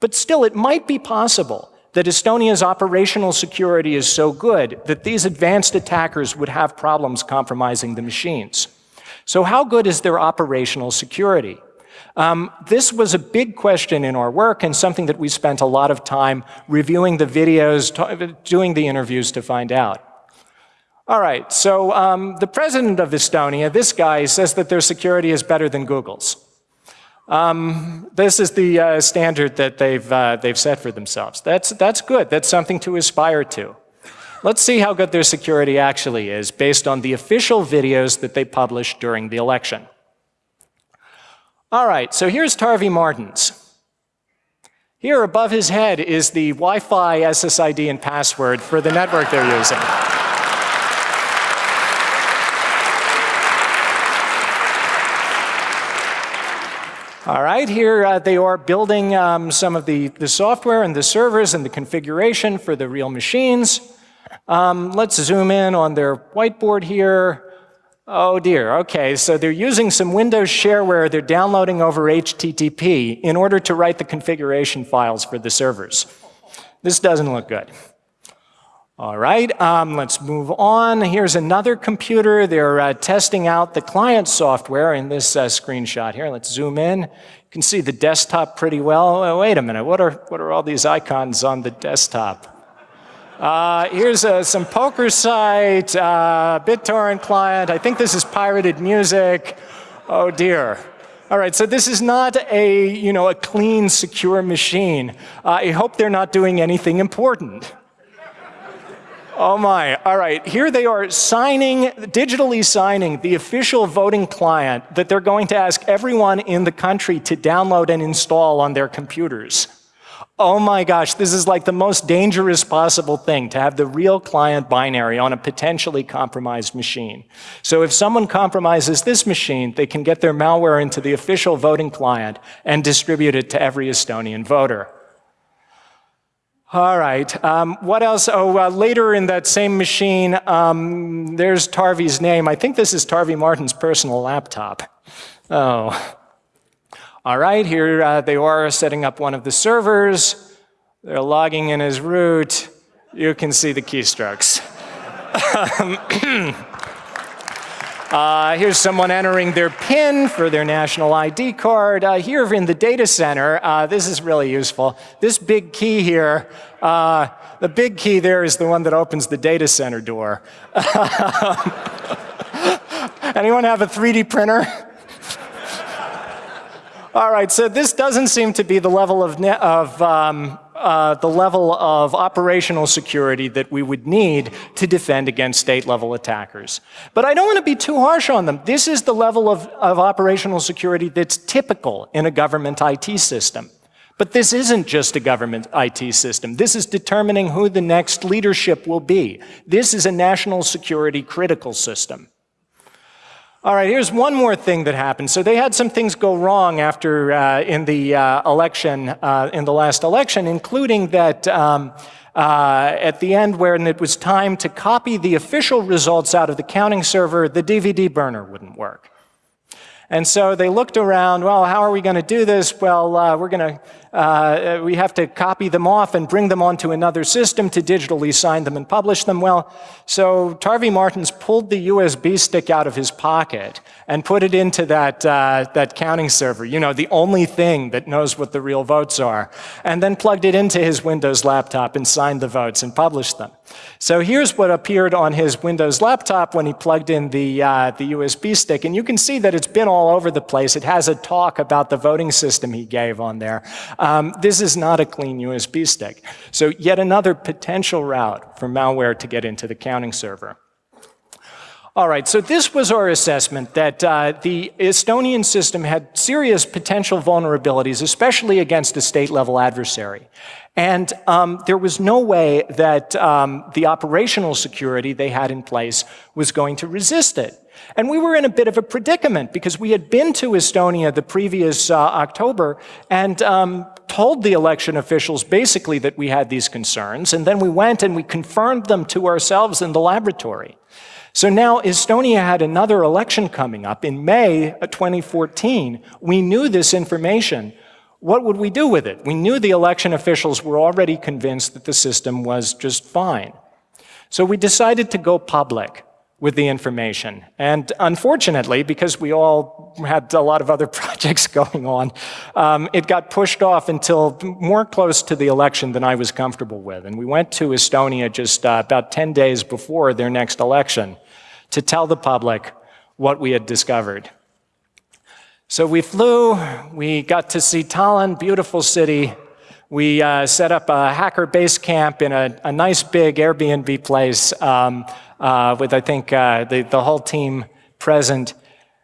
But still, it might be possible that Estonia's operational security is so good that these advanced attackers would have problems compromising the machines. So how good is their operational security? Um, this was a big question in our work and something that we spent a lot of time reviewing the videos, doing the interviews to find out. All right, so um, the president of Estonia, this guy, says that their security is better than Google's. Um, this is the uh, standard that they've, uh, they've set for themselves. That's, that's good. That's something to aspire to. Let's see how good their security actually is based on the official videos that they published during the election. All right, so here's Tarvi Martens. Here above his head is the Wi-Fi SSID and password for the network they're using. All right, here uh, they are building um, some of the, the software and the servers and the configuration for the real machines. Um, let's zoom in on their whiteboard here. Oh dear, okay, so they're using some Windows shareware they're downloading over HTTP in order to write the configuration files for the servers. This doesn't look good. All right, um, let's move on. Here's another computer. They're uh, testing out the client software in this uh, screenshot here. Let's zoom in. You can see the desktop pretty well. Oh, wait a minute, what are, what are all these icons on the desktop? Uh, here's uh, some poker site, uh, BitTorrent client. I think this is pirated music. Oh dear. All right, so this is not a, you know, a clean, secure machine. I hope they're not doing anything important. Oh my, all right, here they are signing, digitally signing the official voting client that they're going to ask everyone in the country to download and install on their computers. Oh my gosh, this is like the most dangerous possible thing to have the real client binary on a potentially compromised machine. So if someone compromises this machine, they can get their malware into the official voting client and distribute it to every Estonian voter. All right. Um, what else? Oh, uh, later in that same machine, um, there's Tarvi's name. I think this is Tarvi Martens' personal laptop. Oh. All right, here uh, they are setting up one of the servers. They're logging in as root. You can see the keystrokes. Uh, here's someone entering their PIN for their national ID card. Uh, here in the data center, uh, this is really useful. This big key here, uh, the big key there is the one that opens the data center door. Anyone have a 3D printer? All right, so this doesn't seem to be the level of, of um, uh, the level of operational security that we would need to defend against state-level attackers. But I don't want to be too harsh on them. This is the level of, of operational security that's typical in a government IT system. But this isn't just a government IT system. This is determining who the next leadership will be. This is a national security critical system. All right, here's one more thing that happened. So they had some things go wrong after uh, in the uh, election, uh, in the last election, including that um, uh, at the end when it was time to copy the official results out of the counting server, the DVD burner wouldn't work. And so they looked around, well, how are we going to do this? Well, uh, we're going to uh, we have to copy them off and bring them onto another system to digitally sign them and publish them. Well, so Tarvi Martens pulled the USB stick out of his pocket and put it into that, uh, that counting server, you know, the only thing that knows what the real votes are, and then plugged it into his Windows laptop and signed the votes and published them. So here's what appeared on his Windows laptop when he plugged in the, uh, the USB stick, and you can see that it's been all over the place. It has a talk about the voting system he gave on there. Um, this is not a clean USB stick. So yet another potential route for malware to get into the counting server. All right, so this was our assessment that uh, the Estonian system had serious potential vulnerabilities, especially against a state-level adversary. And um, there was no way that um, the operational security they had in place was going to resist it. And we were in a bit of a predicament because we had been to Estonia the previous uh, October and um, told the election officials basically that we had these concerns. And then we went and we confirmed them to ourselves in the laboratory. So now Estonia had another election coming up in May 2014. We knew this information. What would we do with it? We knew the election officials were already convinced that the system was just fine. So we decided to go public with the information. And unfortunately, because we all had a lot of other projects going on, um, it got pushed off until more close to the election than I was comfortable with. And we went to Estonia just uh, about 10 days before their next election to tell the public what we had discovered. So we flew, we got to see Tallinn, beautiful city. We uh, set up a hacker base camp in a, a nice big Airbnb place um, uh, with, I think, uh, the, the whole team present.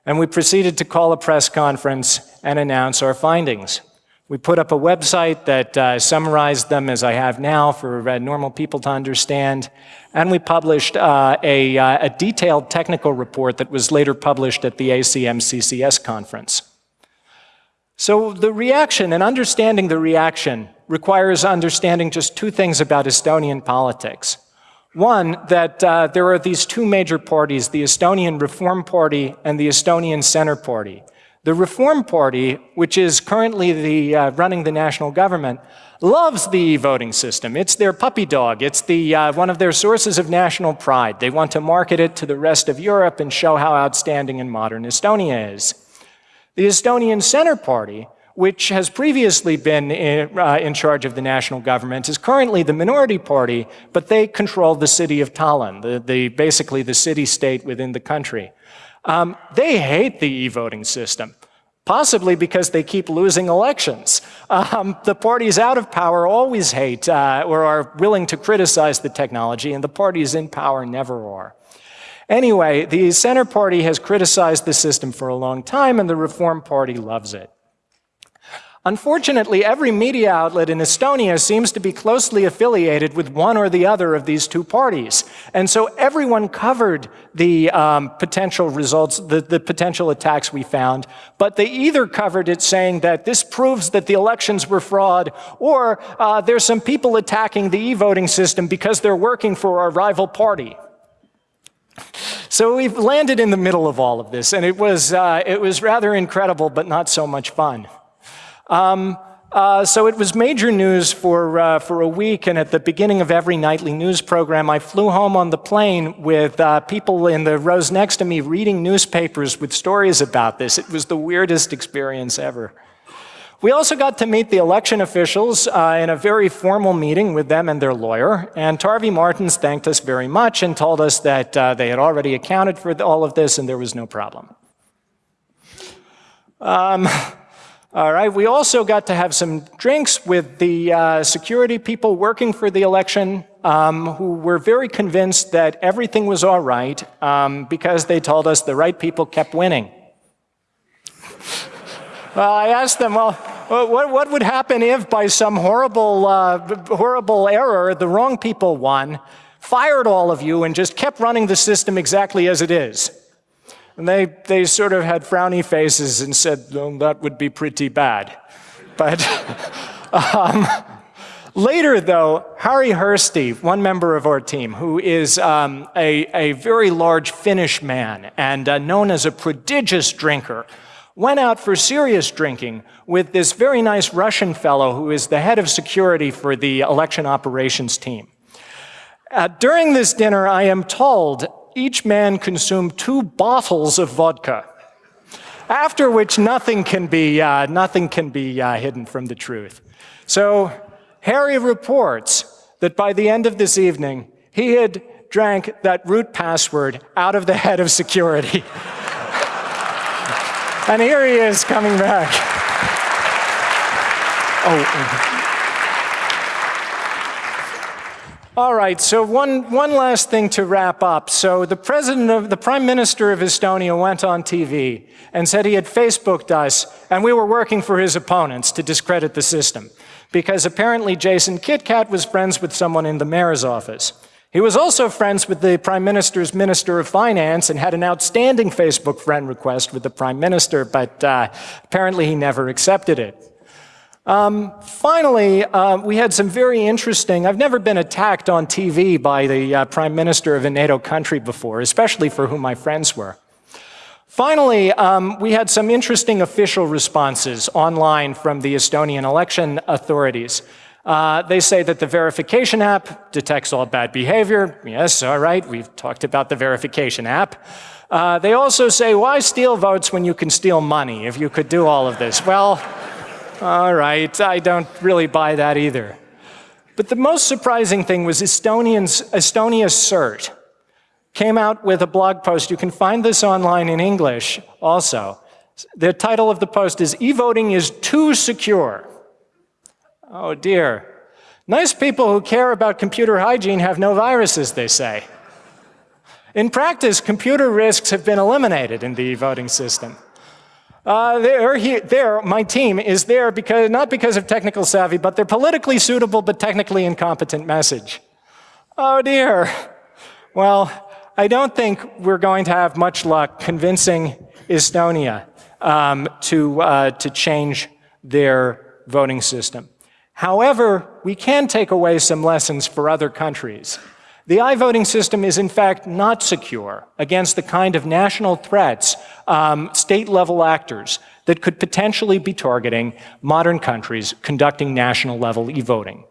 And we proceeded to call a press conference and announce our findings. We put up a website that uh, summarized them as I have now for uh, normal people to understand. And we published uh, a, a, detailed technical report that was later published at the ACM CCS conference. So the reaction and understanding the reaction requires understanding just two things about Estonian politics. One, that uh, there are these two major parties, the Estonian Reform Party and the Estonian Center Party. The Reform Party, which is currently the, uh, running the national government, loves the voting system. It's their puppy dog. It's the, uh, one of their sources of national pride. They want to market it to the rest of Europe and show how outstanding and modern Estonia is. The Estonian Center Party, which has previously been in, uh, in, charge of the national government, is currently the minority party, but they control the city of Tallinn, the, the, basically the city-state within the country. Um, they hate the e-voting system, possibly because they keep losing elections. Um, the parties out of power always hate uh, or are willing to criticize the technology, and the parties in power never are. Anyway, the Center Party has criticized the system for a long time, and the Reform Party loves it. Unfortunately, every media outlet in Estonia seems to be closely affiliated with one or the other of these two parties. And so everyone covered the um, potential results, the, the potential attacks we found, but they either covered it saying that this proves that the elections were fraud, or uh, there's some people attacking the e-voting system because they're working for our rival party. So we've landed in the middle of all of this, and it was, uh, it was rather incredible, but not so much fun. Um, uh, so it was major news for, uh, for a week, and at the beginning of every nightly news program, I flew home on the plane with uh, people in the rows next to me reading newspapers with stories about this. It was the weirdest experience ever. We also got to meet the election officials uh, in a very formal meeting with them and their lawyer, and Tarvi Martens thanked us very much and told us that uh, they had already accounted for all of this and there was no problem. Um, all right, we also got to have some drinks with the uh, security people working for the election um, who were very convinced that everything was all right um, because they told us the right people kept winning. well, I asked them, well, what, what, would happen if by some horrible, uh, horrible error the wrong people won, fired all of you, and just kept running the system exactly as it is? And they, they sort of had frowny faces and said, that would be pretty bad. But um, later, though, Harri Hursti, one member of our team, who is um, a, a very large Finnish man and uh, known as a prodigious drinker, went out for serious drinking with this very nice Russian fellow who is the head of security for the election operations team. Uh, during this dinner, I am told each man consumed two bottles of vodka, after which nothing can be, uh, nothing can be uh, hidden from the truth. So Harri reports that by the end of this evening, he had drank that root password out of the head of security. and here he is coming back. Oh. All right, so one, one last thing to wrap up. So the president of, the prime minister of Estonia went on TV and said he had Facebooked us and we were working for his opponents to discredit the system because apparently Jason Kitcat was friends with someone in the mayor's office. He was also friends with the prime minister's minister of finance and had an outstanding Facebook friend request with the prime minister, but uh, apparently he never accepted it. Um, finally, uh, we had some very interesting, I've never been attacked on TV by the uh, prime minister of a NATO country before, especially for who my friends were. Finally, um, we had some interesting official responses online from the Estonian election authorities. Uh, they say that the verification app detects all bad behavior. Yes, all right, we've talked about the verification app. Uh, they also say, why steal votes when you can steal money if you could do all of this? Well, all right, I don't really buy that either. But the most surprising thing was Estonians, Estonia's CERT came out with a blog post. You can find this online in English also. The title of the post is E-voting is too secure. Oh dear. Nice people who care about computer hygiene have no viruses, they say. In practice, computer risks have been eliminated in the e-voting system. Uh, they're there, my team is there because, not because of technical savvy, but their politically suitable but technically incompetent message. Oh dear. Well, I don't think we're going to have much luck convincing Estonia um, to, uh, to change their voting system. However, we can take away some lessons for other countries. The i-voting system is in fact not secure against the kind of national threats, um, state-level actors that could potentially be targeting modern countries conducting national-level e-voting.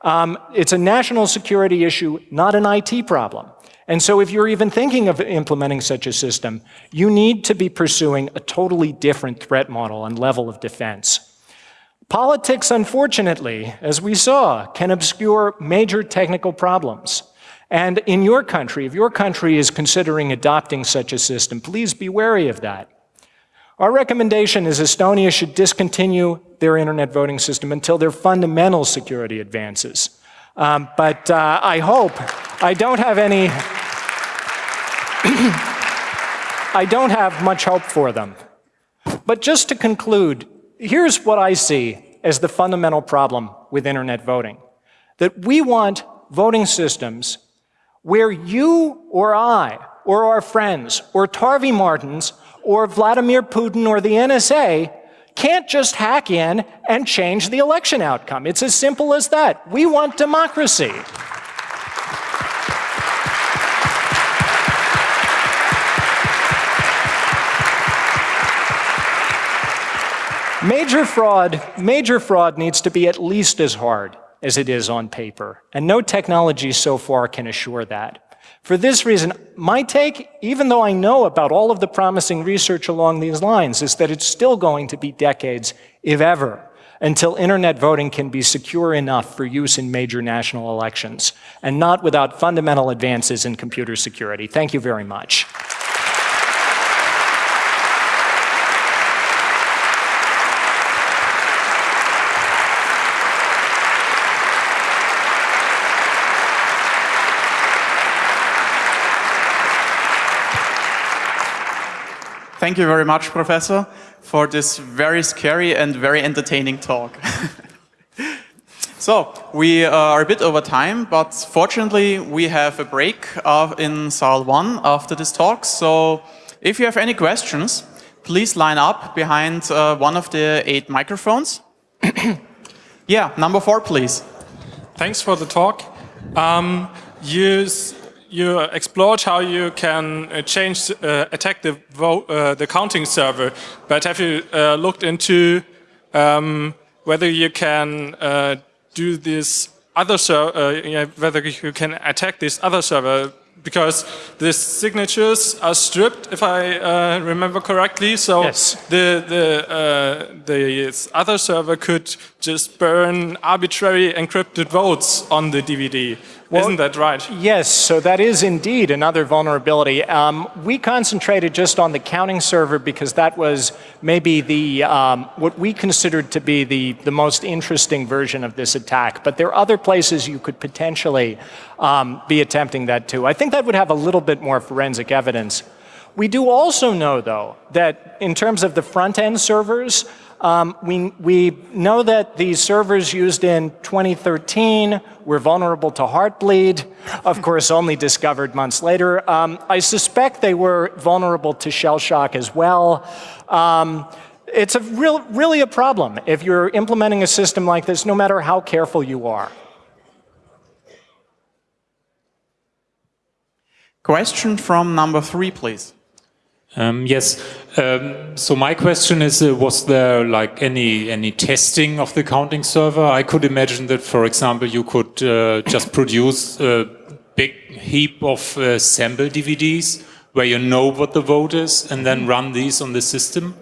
Um, it's a national security issue, not an IT problem. And so if you're even thinking of implementing such a system, you need to be pursuing a totally different threat model and level of defense. Politics, unfortunately, as we saw, can obscure major technical problems. And in your country, if your country is considering adopting such a system, please be wary of that. Our recommendation is Estonia should discontinue their internet voting system until their fundamental security advances. Um, but uh, I hope, I don't have any, I don't have much hope for them. But just to conclude, here's what I see as the fundamental problem with internet voting. That we want voting systems where you or I or our friends or Tarvi Martens or Vladimir Putin or the NSA can't just hack in and change the election outcome. It's as simple as that. We want democracy. Major fraud, major fraud needs to be at least as hard as it is on paper, and no technology so far can assure that. For this reason, my take, even though I know about all of the promising research along these lines, is that it's still going to be decades, if ever, until internet voting can be secure enough for use in major national elections, and not without fundamental advances in computer security. Thank you very much. Thank you very much, Professor, for this very scary and very entertaining talk. so, we are a bit over time, but fortunately we have a break uh, in Saal 1 after this talk. So, if you have any questions, please line up behind uh, one of the eight microphones. yeah, number four, please. Thanks for the talk. Um, you you explored how you can uh, change, uh, attack the, uh, the counting server, but have you uh, looked into um, whether you can uh, do this other server, uh, yeah, whether you can attack this other server because the signatures are stripped, if I uh, remember correctly. So yes. the the uh, the other server could just burn arbitrary encrypted votes on the DVD. Well, Isn't that right? Yes, so that is indeed another vulnerability. Um, we concentrated just on the counting server because that was maybe the um, what we considered to be the, the most interesting version of this attack. But there are other places you could potentially um, be attempting that too. I think that would have a little bit more forensic evidence. We do also know, though, that in terms of the front-end servers, um, we, we know that the servers used in 2013 were vulnerable to Heartbleed, of course only discovered months later. Um, I suspect they were vulnerable to Shellshock as well. Um, it's a real, really a problem if you're implementing a system like this, no matter how careful you are. Question from number three, please. Um, yes. Um, so my question is, uh, was there like any any testing of the counting server? I could imagine that, for example, you could uh, just produce a big heap of uh, sample DVDs where you know what the vote is, and then run these on the system.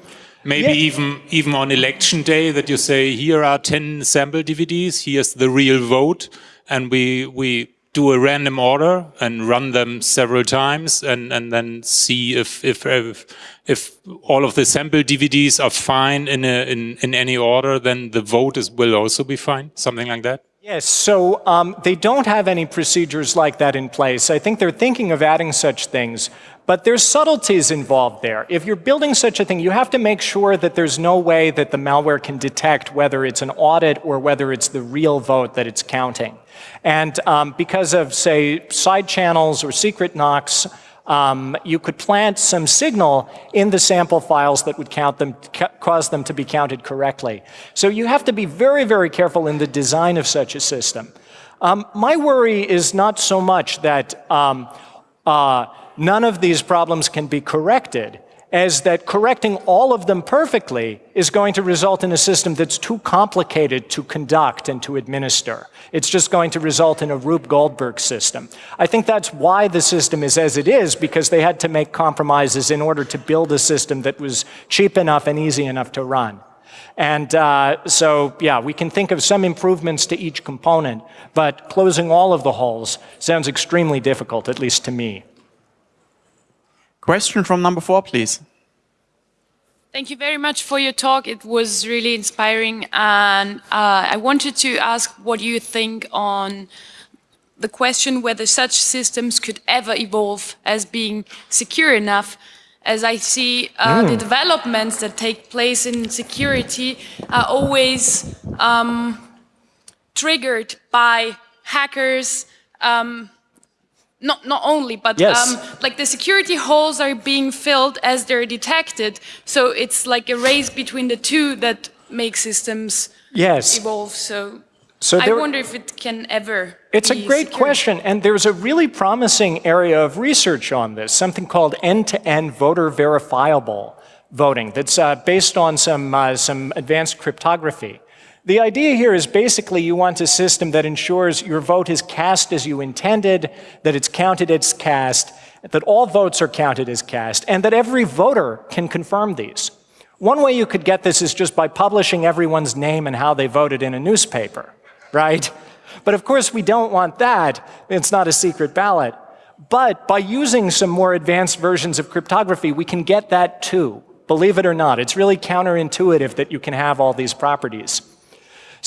Maybe yeah. even even on election day, that you say, here are ten sample DVDs, here's the real vote, and we we do a random order and run them several times and, and then see if, if, if, if all of the sample DVDs are fine in, a, in, in any order, then the vote is, will also be fine, something like that? Yes, so um, they don't have any procedures like that in place. I think they're thinking of adding such things, but there's subtleties involved there. If you're building such a thing, you have to make sure that there's no way that the malware can detect whether it's an audit or whether it's the real vote that it's counting. And um, because of, say, side channels or secret knocks, um, you could plant some signal in the sample files that would count them, ca cause them to be counted correctly. So you have to be very, very careful in the design of such a system. Um, my worry is not so much that um, uh, none of these problems can be corrected, as that correcting all of them perfectly is going to result in a system that's too complicated to conduct and to administer. It's just going to result in a Rube Goldberg system. I think that's why the system is as it is, because they had to make compromises in order to build a system that was cheap enough and easy enough to run. And uh, so, yeah, we can think of some improvements to each component, but closing all of the holes sounds extremely difficult, at least to me. Question from number four, please. Thank you very much for your talk. It was really inspiring. And uh, I wanted to ask what you think on the question whether such systems could ever evolve as being secure enough as I see uh, the developments that take place in security are always um, triggered by hackers. Um, not not only, but Yes. um, like the security holes are being filled as they're detected. So it's like a race between the two that make systems Yes. evolve. So, So I there- wonder if it can ever. It's a great secure. question, and there's a really promising area of research on this, something called end-to-end voter verifiable voting that's uh, based on some, uh, some advanced cryptography. The idea here is basically you want a system that ensures your vote is cast as you intended, that it's counted as cast, that all votes are counted as cast, and that every voter can confirm these. One way you could get this is just by publishing everyone's name and how they voted in a newspaper, right? But of course, we don't want that. It's not a secret ballot. But by using some more advanced versions of cryptography, we can get that too. Believe it or not, it's really counterintuitive that you can have all these properties.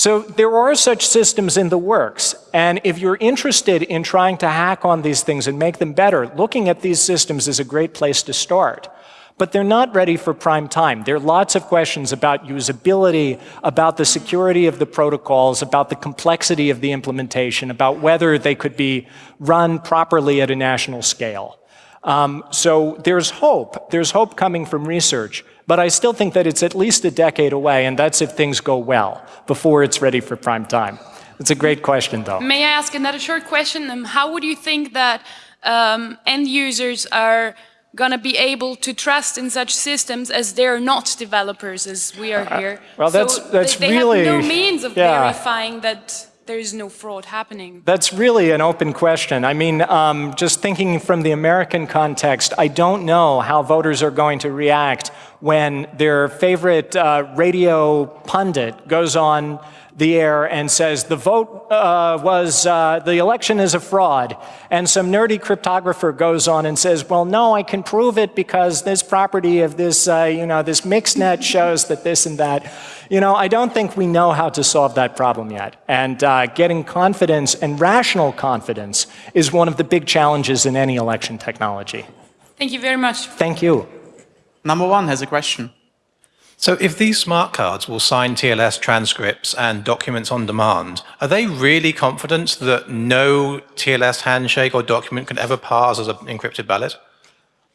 So there are such systems in the works, and if you're interested in trying to hack on these things and make them better, looking at these systems is a great place to start. But they're not ready for prime time. There are lots of questions about usability, about the security of the protocols, about the complexity of the implementation, about whether they could be run properly at a national scale. Um, so there's hope. There's hope coming from research, but I still think that it's at least a decade away, and that's if things go well, before it's ready for prime time. It's a great question, though. May I ask another short question? Um, how would you think that um, end users are going to be able to trust in such systems as they're not developers as we are here? Uh, well, that's- so that's they, they really- have no means of yeah. verifying that there is no fraud happening. That's really an open question. I mean, um, just thinking from the American context, I don't know how voters are going to react when their favorite uh, radio pundit goes on the air and says the vote uh, was, uh, the election is a fraud. And some nerdy cryptographer goes on and says, well, no, I can prove it because this property of this, uh, you know, this mix net shows that this and that. You know, I don't think we know how to solve that problem yet. And uh, getting confidence and rational confidence is one of the big challenges in any election technology. Thank you very much. Thank you. Number one has a question. So if these smart cards will sign TLS transcripts and documents on demand, are they really confident that no TLS handshake or document can ever pass as an encrypted ballot?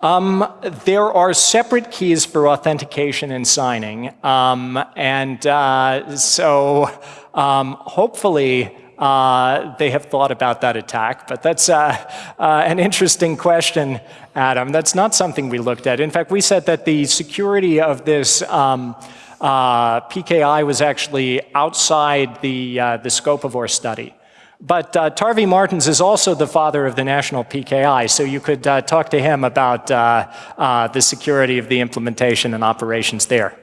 Um, There are separate keys for authentication and signing. Um, and uh, so um, hopefully uh, they have thought about that attack. But that's uh, uh, an interesting question, Adam. That's not something we looked at. In fact, we said that the security of this um, uh, PKI was actually outside the, uh, the scope of our study. But uh, Tarvi Martens is also the father of the national PKI, so you could uh, talk to him about uh, uh, the security of the implementation and operations there.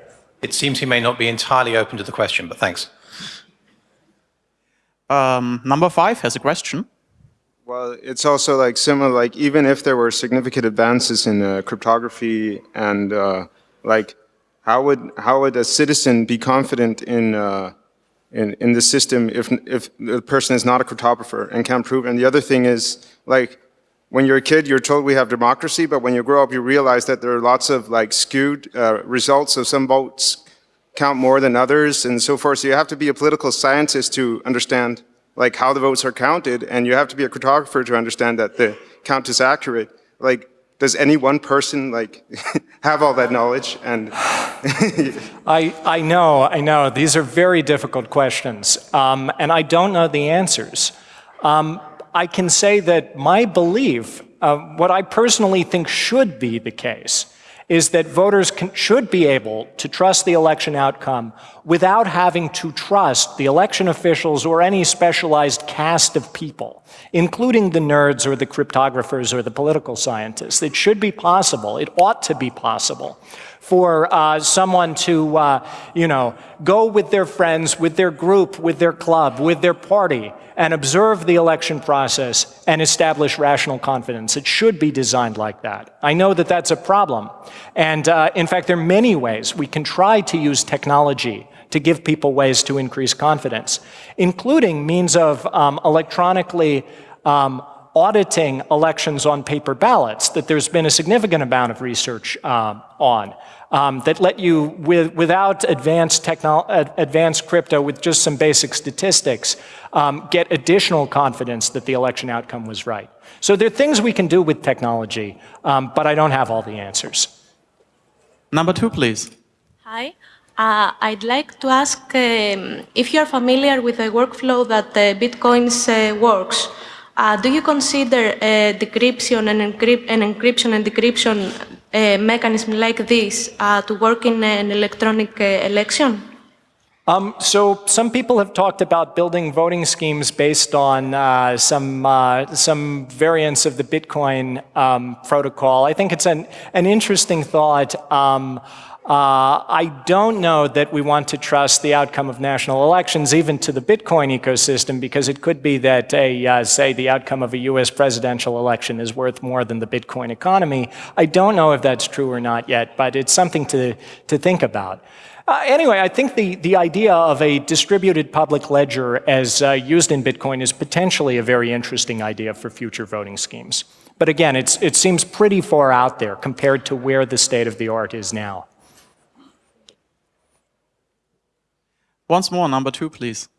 It seems he may not be entirely open to the question, but thanks. Um, number five has a question. Well, it's also like similar, like even if there were significant advances in uh, cryptography and uh, like how would, how would a citizen be confident in, uh, in, in the system if, if the person is not a cryptographer and can't prove? And the other thing is like when you're a kid, you're told we have democracy, but when you grow up, you realize that there are lots of like skewed uh, results. So some votes count more than others and so forth. So you have to be a political scientist to understand like how the votes are counted, and you have to be a cryptographer to understand that the count is accurate. Like, does any one person like have all that knowledge? And I, I know, I know. These are very difficult questions, um, and I don't know the answers. Um, I can say that my belief, uh, what I personally think should be the case, is that voters can, should be able to trust the election outcome without having to trust the election officials or any specialized cast of people, including the nerds or the cryptographers or the political scientists. It should be possible, it ought to be possible for uh, someone to, uh, you know, go with their friends, with their group, with their club, with their party, and observe the election process and establish rational confidence. It should be designed like that. I know that that's a problem. And uh, in fact, there are many ways we can try to use technology to give people ways to increase confidence, including means of um, electronically um, auditing elections on paper ballots that there's been a significant amount of research uh, on. Um, that let you, with, without advanced, advanced crypto, with just some basic statistics, um, get additional confidence that the election outcome was right. So there are things we can do with technology, um, but I don't have all the answers. Number two, please. Hi. Uh, I'd like to ask um, if you're familiar with the workflow that uh, Bitcoins uh, works. Uh, do you consider decryption and, encrypt and encryption and decryption uh, mechanism like this uh, to work in an electronic uh, election? Um, so some people have talked about building voting schemes based on uh, some uh, some variants of the Bitcoin um, protocol. I think it's an an interesting thought. Um, uh, I don't know that we want to trust the outcome of national elections even to the Bitcoin ecosystem because it could be that, a, uh, say, the outcome of a US presidential election is worth more than the Bitcoin economy. I don't know if that's true or not yet, but it's something to, to think about. Uh, anyway, I think the, the idea of a distributed public ledger as uh, used in Bitcoin is potentially a very interesting idea for future voting schemes. But again, it's, it seems pretty far out there compared to where the state of the art is now. Once more, number two, please.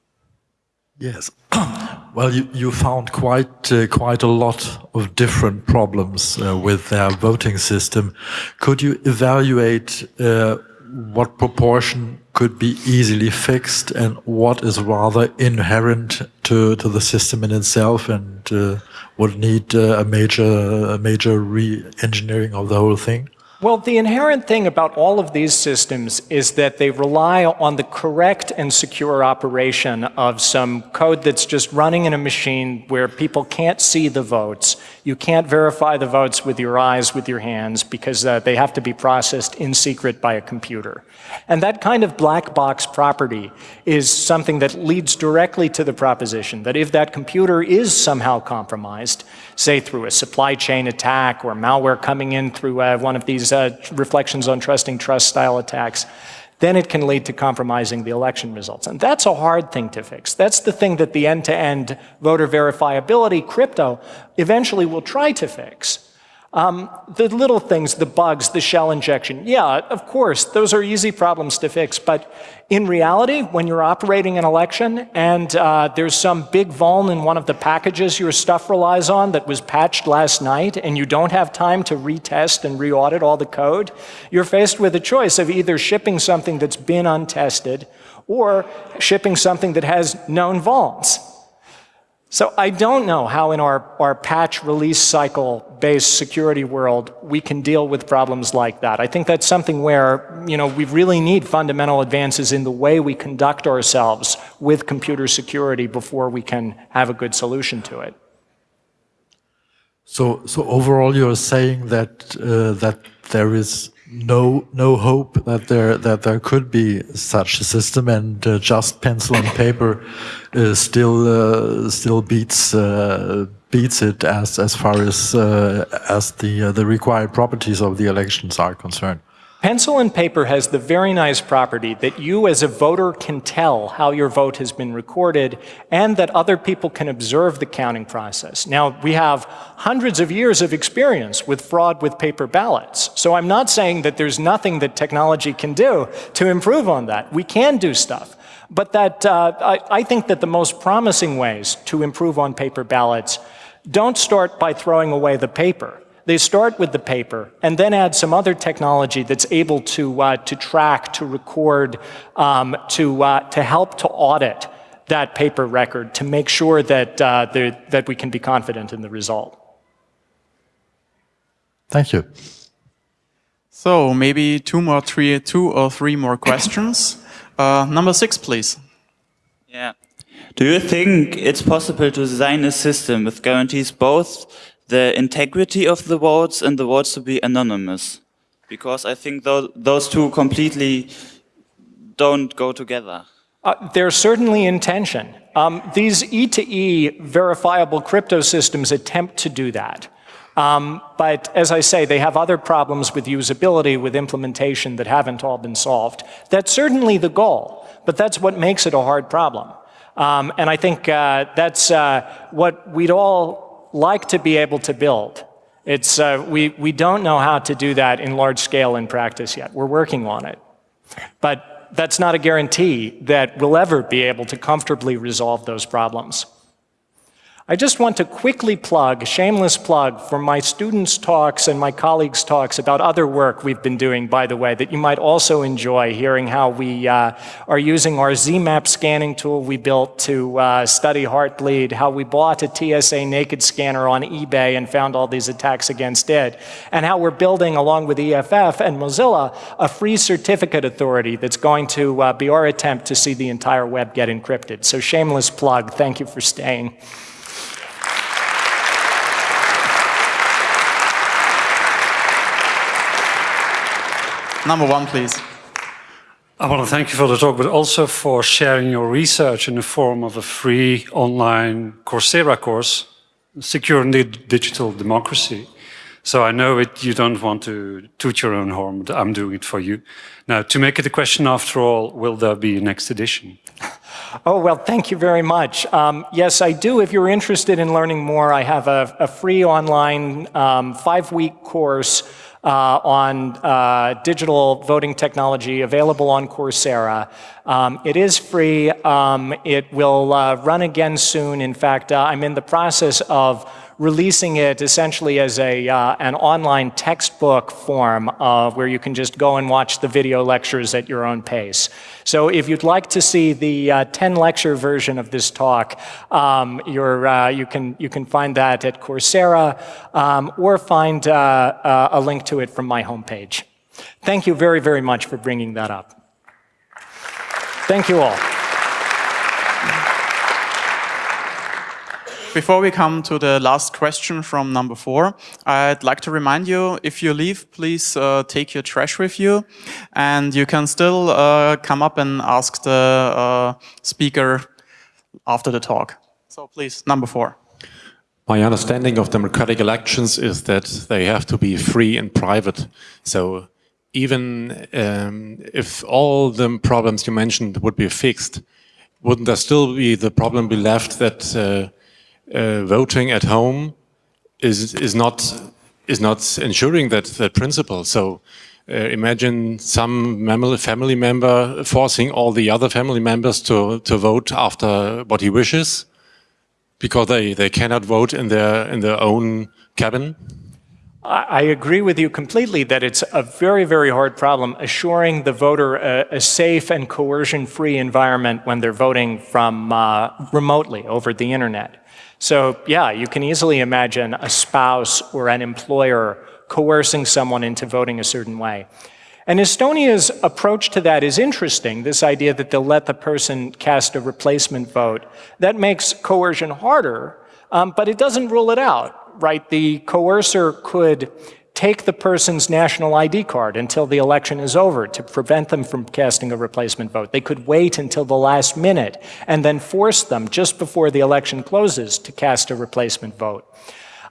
Yes. well, you, you found quite uh, quite a lot of different problems uh, with their voting system. Could you evaluate uh, what proportion could be easily fixed and what is rather inherent to, to the system in itself and uh, would need uh, a major a major re-engineering of the whole thing? Well, the inherent thing about all of these systems is that they rely on the correct and secure operation of some code that's just running in a machine where people can't see the votes. You can't verify the votes with your eyes, with your hands, because uh, they have to be processed in secret by a computer. And that kind of black box property is something that leads directly to the proposition that if that computer is somehow compromised, say through a supply chain attack or malware coming in through uh, one of these uh, reflections on trusting trust style attacks, then it can lead to compromising the election results. And that's a hard thing to fix. That's the thing that the end-to-end -end voter verifiability crypto eventually will try to fix. Um, the little things, the bugs, the shell injection, yeah, of course, those are easy problems to fix. But in reality, when you're operating an election and uh, there's some big vuln in one of the packages your stuff relies on that was patched last night and you don't have time to retest and re-audit all the code, you're faced with a choice of either shipping something that's been untested or shipping something that has known vulns. So I don't know how in our, our patch release cycle based security world we can deal with problems like that. I think that's something where you know, we really need fundamental advances in the way we conduct ourselves with computer security before we can have a good solution to it. So, so overall you're saying that, uh, that there is no no hope that there that there could be such a system, and uh, just pencil and paper uh, still uh, still beats uh, beats it as as far as uh, as the uh, the required properties of the elections are concerned. Pencil and paper has the very nice property that you as a voter can tell how your vote has been recorded and that other people can observe the counting process. Now, we have hundreds of years of experience with fraud with paper ballots. So I'm not saying that there's nothing that technology can do to improve on that. We can do stuff. But that uh, I, I think that the most promising ways to improve on paper ballots don't start by throwing away the paper. They start with the paper and then add some other technology that's able to, uh, to track, to record, um, to, uh, to help to audit that paper record to make sure that, uh, that we can be confident in the result. Thank you. So maybe two more, three, two or three more questions. Uh, number six, please. Yeah. Do you think it's possible to design a system with guarantees both the integrity of the votes and the votes to be anonymous. Because I think those, those two completely don't go together. Uh, certainly in tension. Um, these E2E verifiable crypto systems attempt to do that. Um, but as I say, they have other problems with usability, with implementation that haven't all been solved. That's certainly the goal, but that's what makes it a hard problem. Um, and I think uh, that's uh, what we'd all like to be able to build. It's, uh, we, we don't know how to do that in large scale in practice yet. We're working on it. But that's not a guarantee that we'll ever be able to comfortably resolve those problems. I just want to quickly plug, shameless plug, for my students' talks and my colleagues' talks about other work we've been doing, by the way, that you might also enjoy hearing how we uh, are using our ZMAP scanning tool we built to uh, study heartbleed, how we bought a TSA naked scanner on eBay and found all these attacks against it, and how we're building, along with EFF and Mozilla, a free certificate authority that's going to uh, be our attempt to see the entire web get encrypted. So shameless plug. Thank you for staying. Number one, please. I want to thank you for the talk, but also for sharing your research in the form of a free online Coursera course, Secure Digital Democracy. So I know it, you don't want to toot your own horn, but I'm doing it for you. Now, to make it a question after all, will there be a next edition? Oh, well, thank you very much. Um, yes, I do. If you're interested in learning more, I have a, a free online um, five-week course uh, on uh, digital voting technology available on Coursera. Um, it is free. Um, it will uh, run again soon. In fact, uh, I'm in the process of releasing it essentially as a, uh, an online textbook form of where you can just go and watch the video lectures at your own pace. So if you'd like to see the uh, 10 lecture version of this talk, um, uh, you, can, you can find that at Coursera um, or find uh, uh, a link to it from my homepage. Thank you very, very much for bringing that up. Thank you all. Before we come to the last question from number four, I'd like to remind you, if you leave, please uh, take your trash with you. And you can still uh, come up and ask the uh, speaker after the talk. So please, number four. My understanding of democratic elections is that they have to be free and private. So even um, if all the problems you mentioned would be fixed, wouldn't there still be the problem be left that uh, uh, voting at home is is not is not ensuring that that principle. So uh, imagine some family member forcing all the other family members to to vote after what he wishes, because they they cannot vote in their in their own cabin. I agree with you completely that it's a very, very hard problem assuring the voter a, a safe and coercion-free environment when they're voting from uh, remotely over the internet. So yeah, you can easily imagine a spouse or an employer coercing someone into voting a certain way. And Estonia's approach to that is interesting, this idea that they'll let the person cast a replacement vote. That makes coercion harder, um, but it doesn't rule it out, right? The coercer could take the person's national ID card until the election is over to prevent them from casting a replacement vote. They could wait until the last minute and then force them just before the election closes to cast a replacement vote.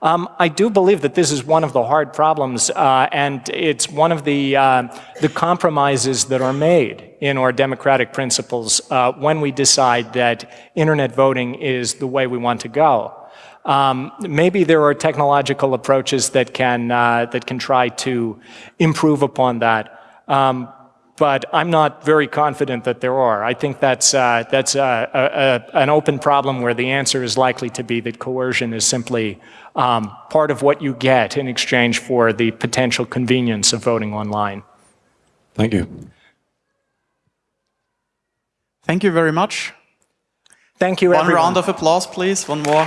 Um, I do believe that this is one of the hard problems, uh, and it's one of the, uh, the compromises that are made in our democratic principles uh, when we decide that internet voting is the way we want to go. Um, maybe there are technological approaches that can, uh, that can try to improve upon that. Um, but I'm not very confident that there are. I think that's, uh, that's uh, a, a, an open problem where the answer is likely to be that coercion is simply um, part of what you get in exchange for the potential convenience of voting online. Thank you. Thank you very much. Thank you, One everyone. round of applause, please. One more.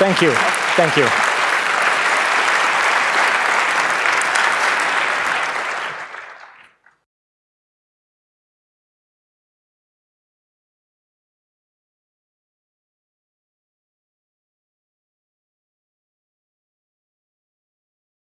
Thank you. Thank you.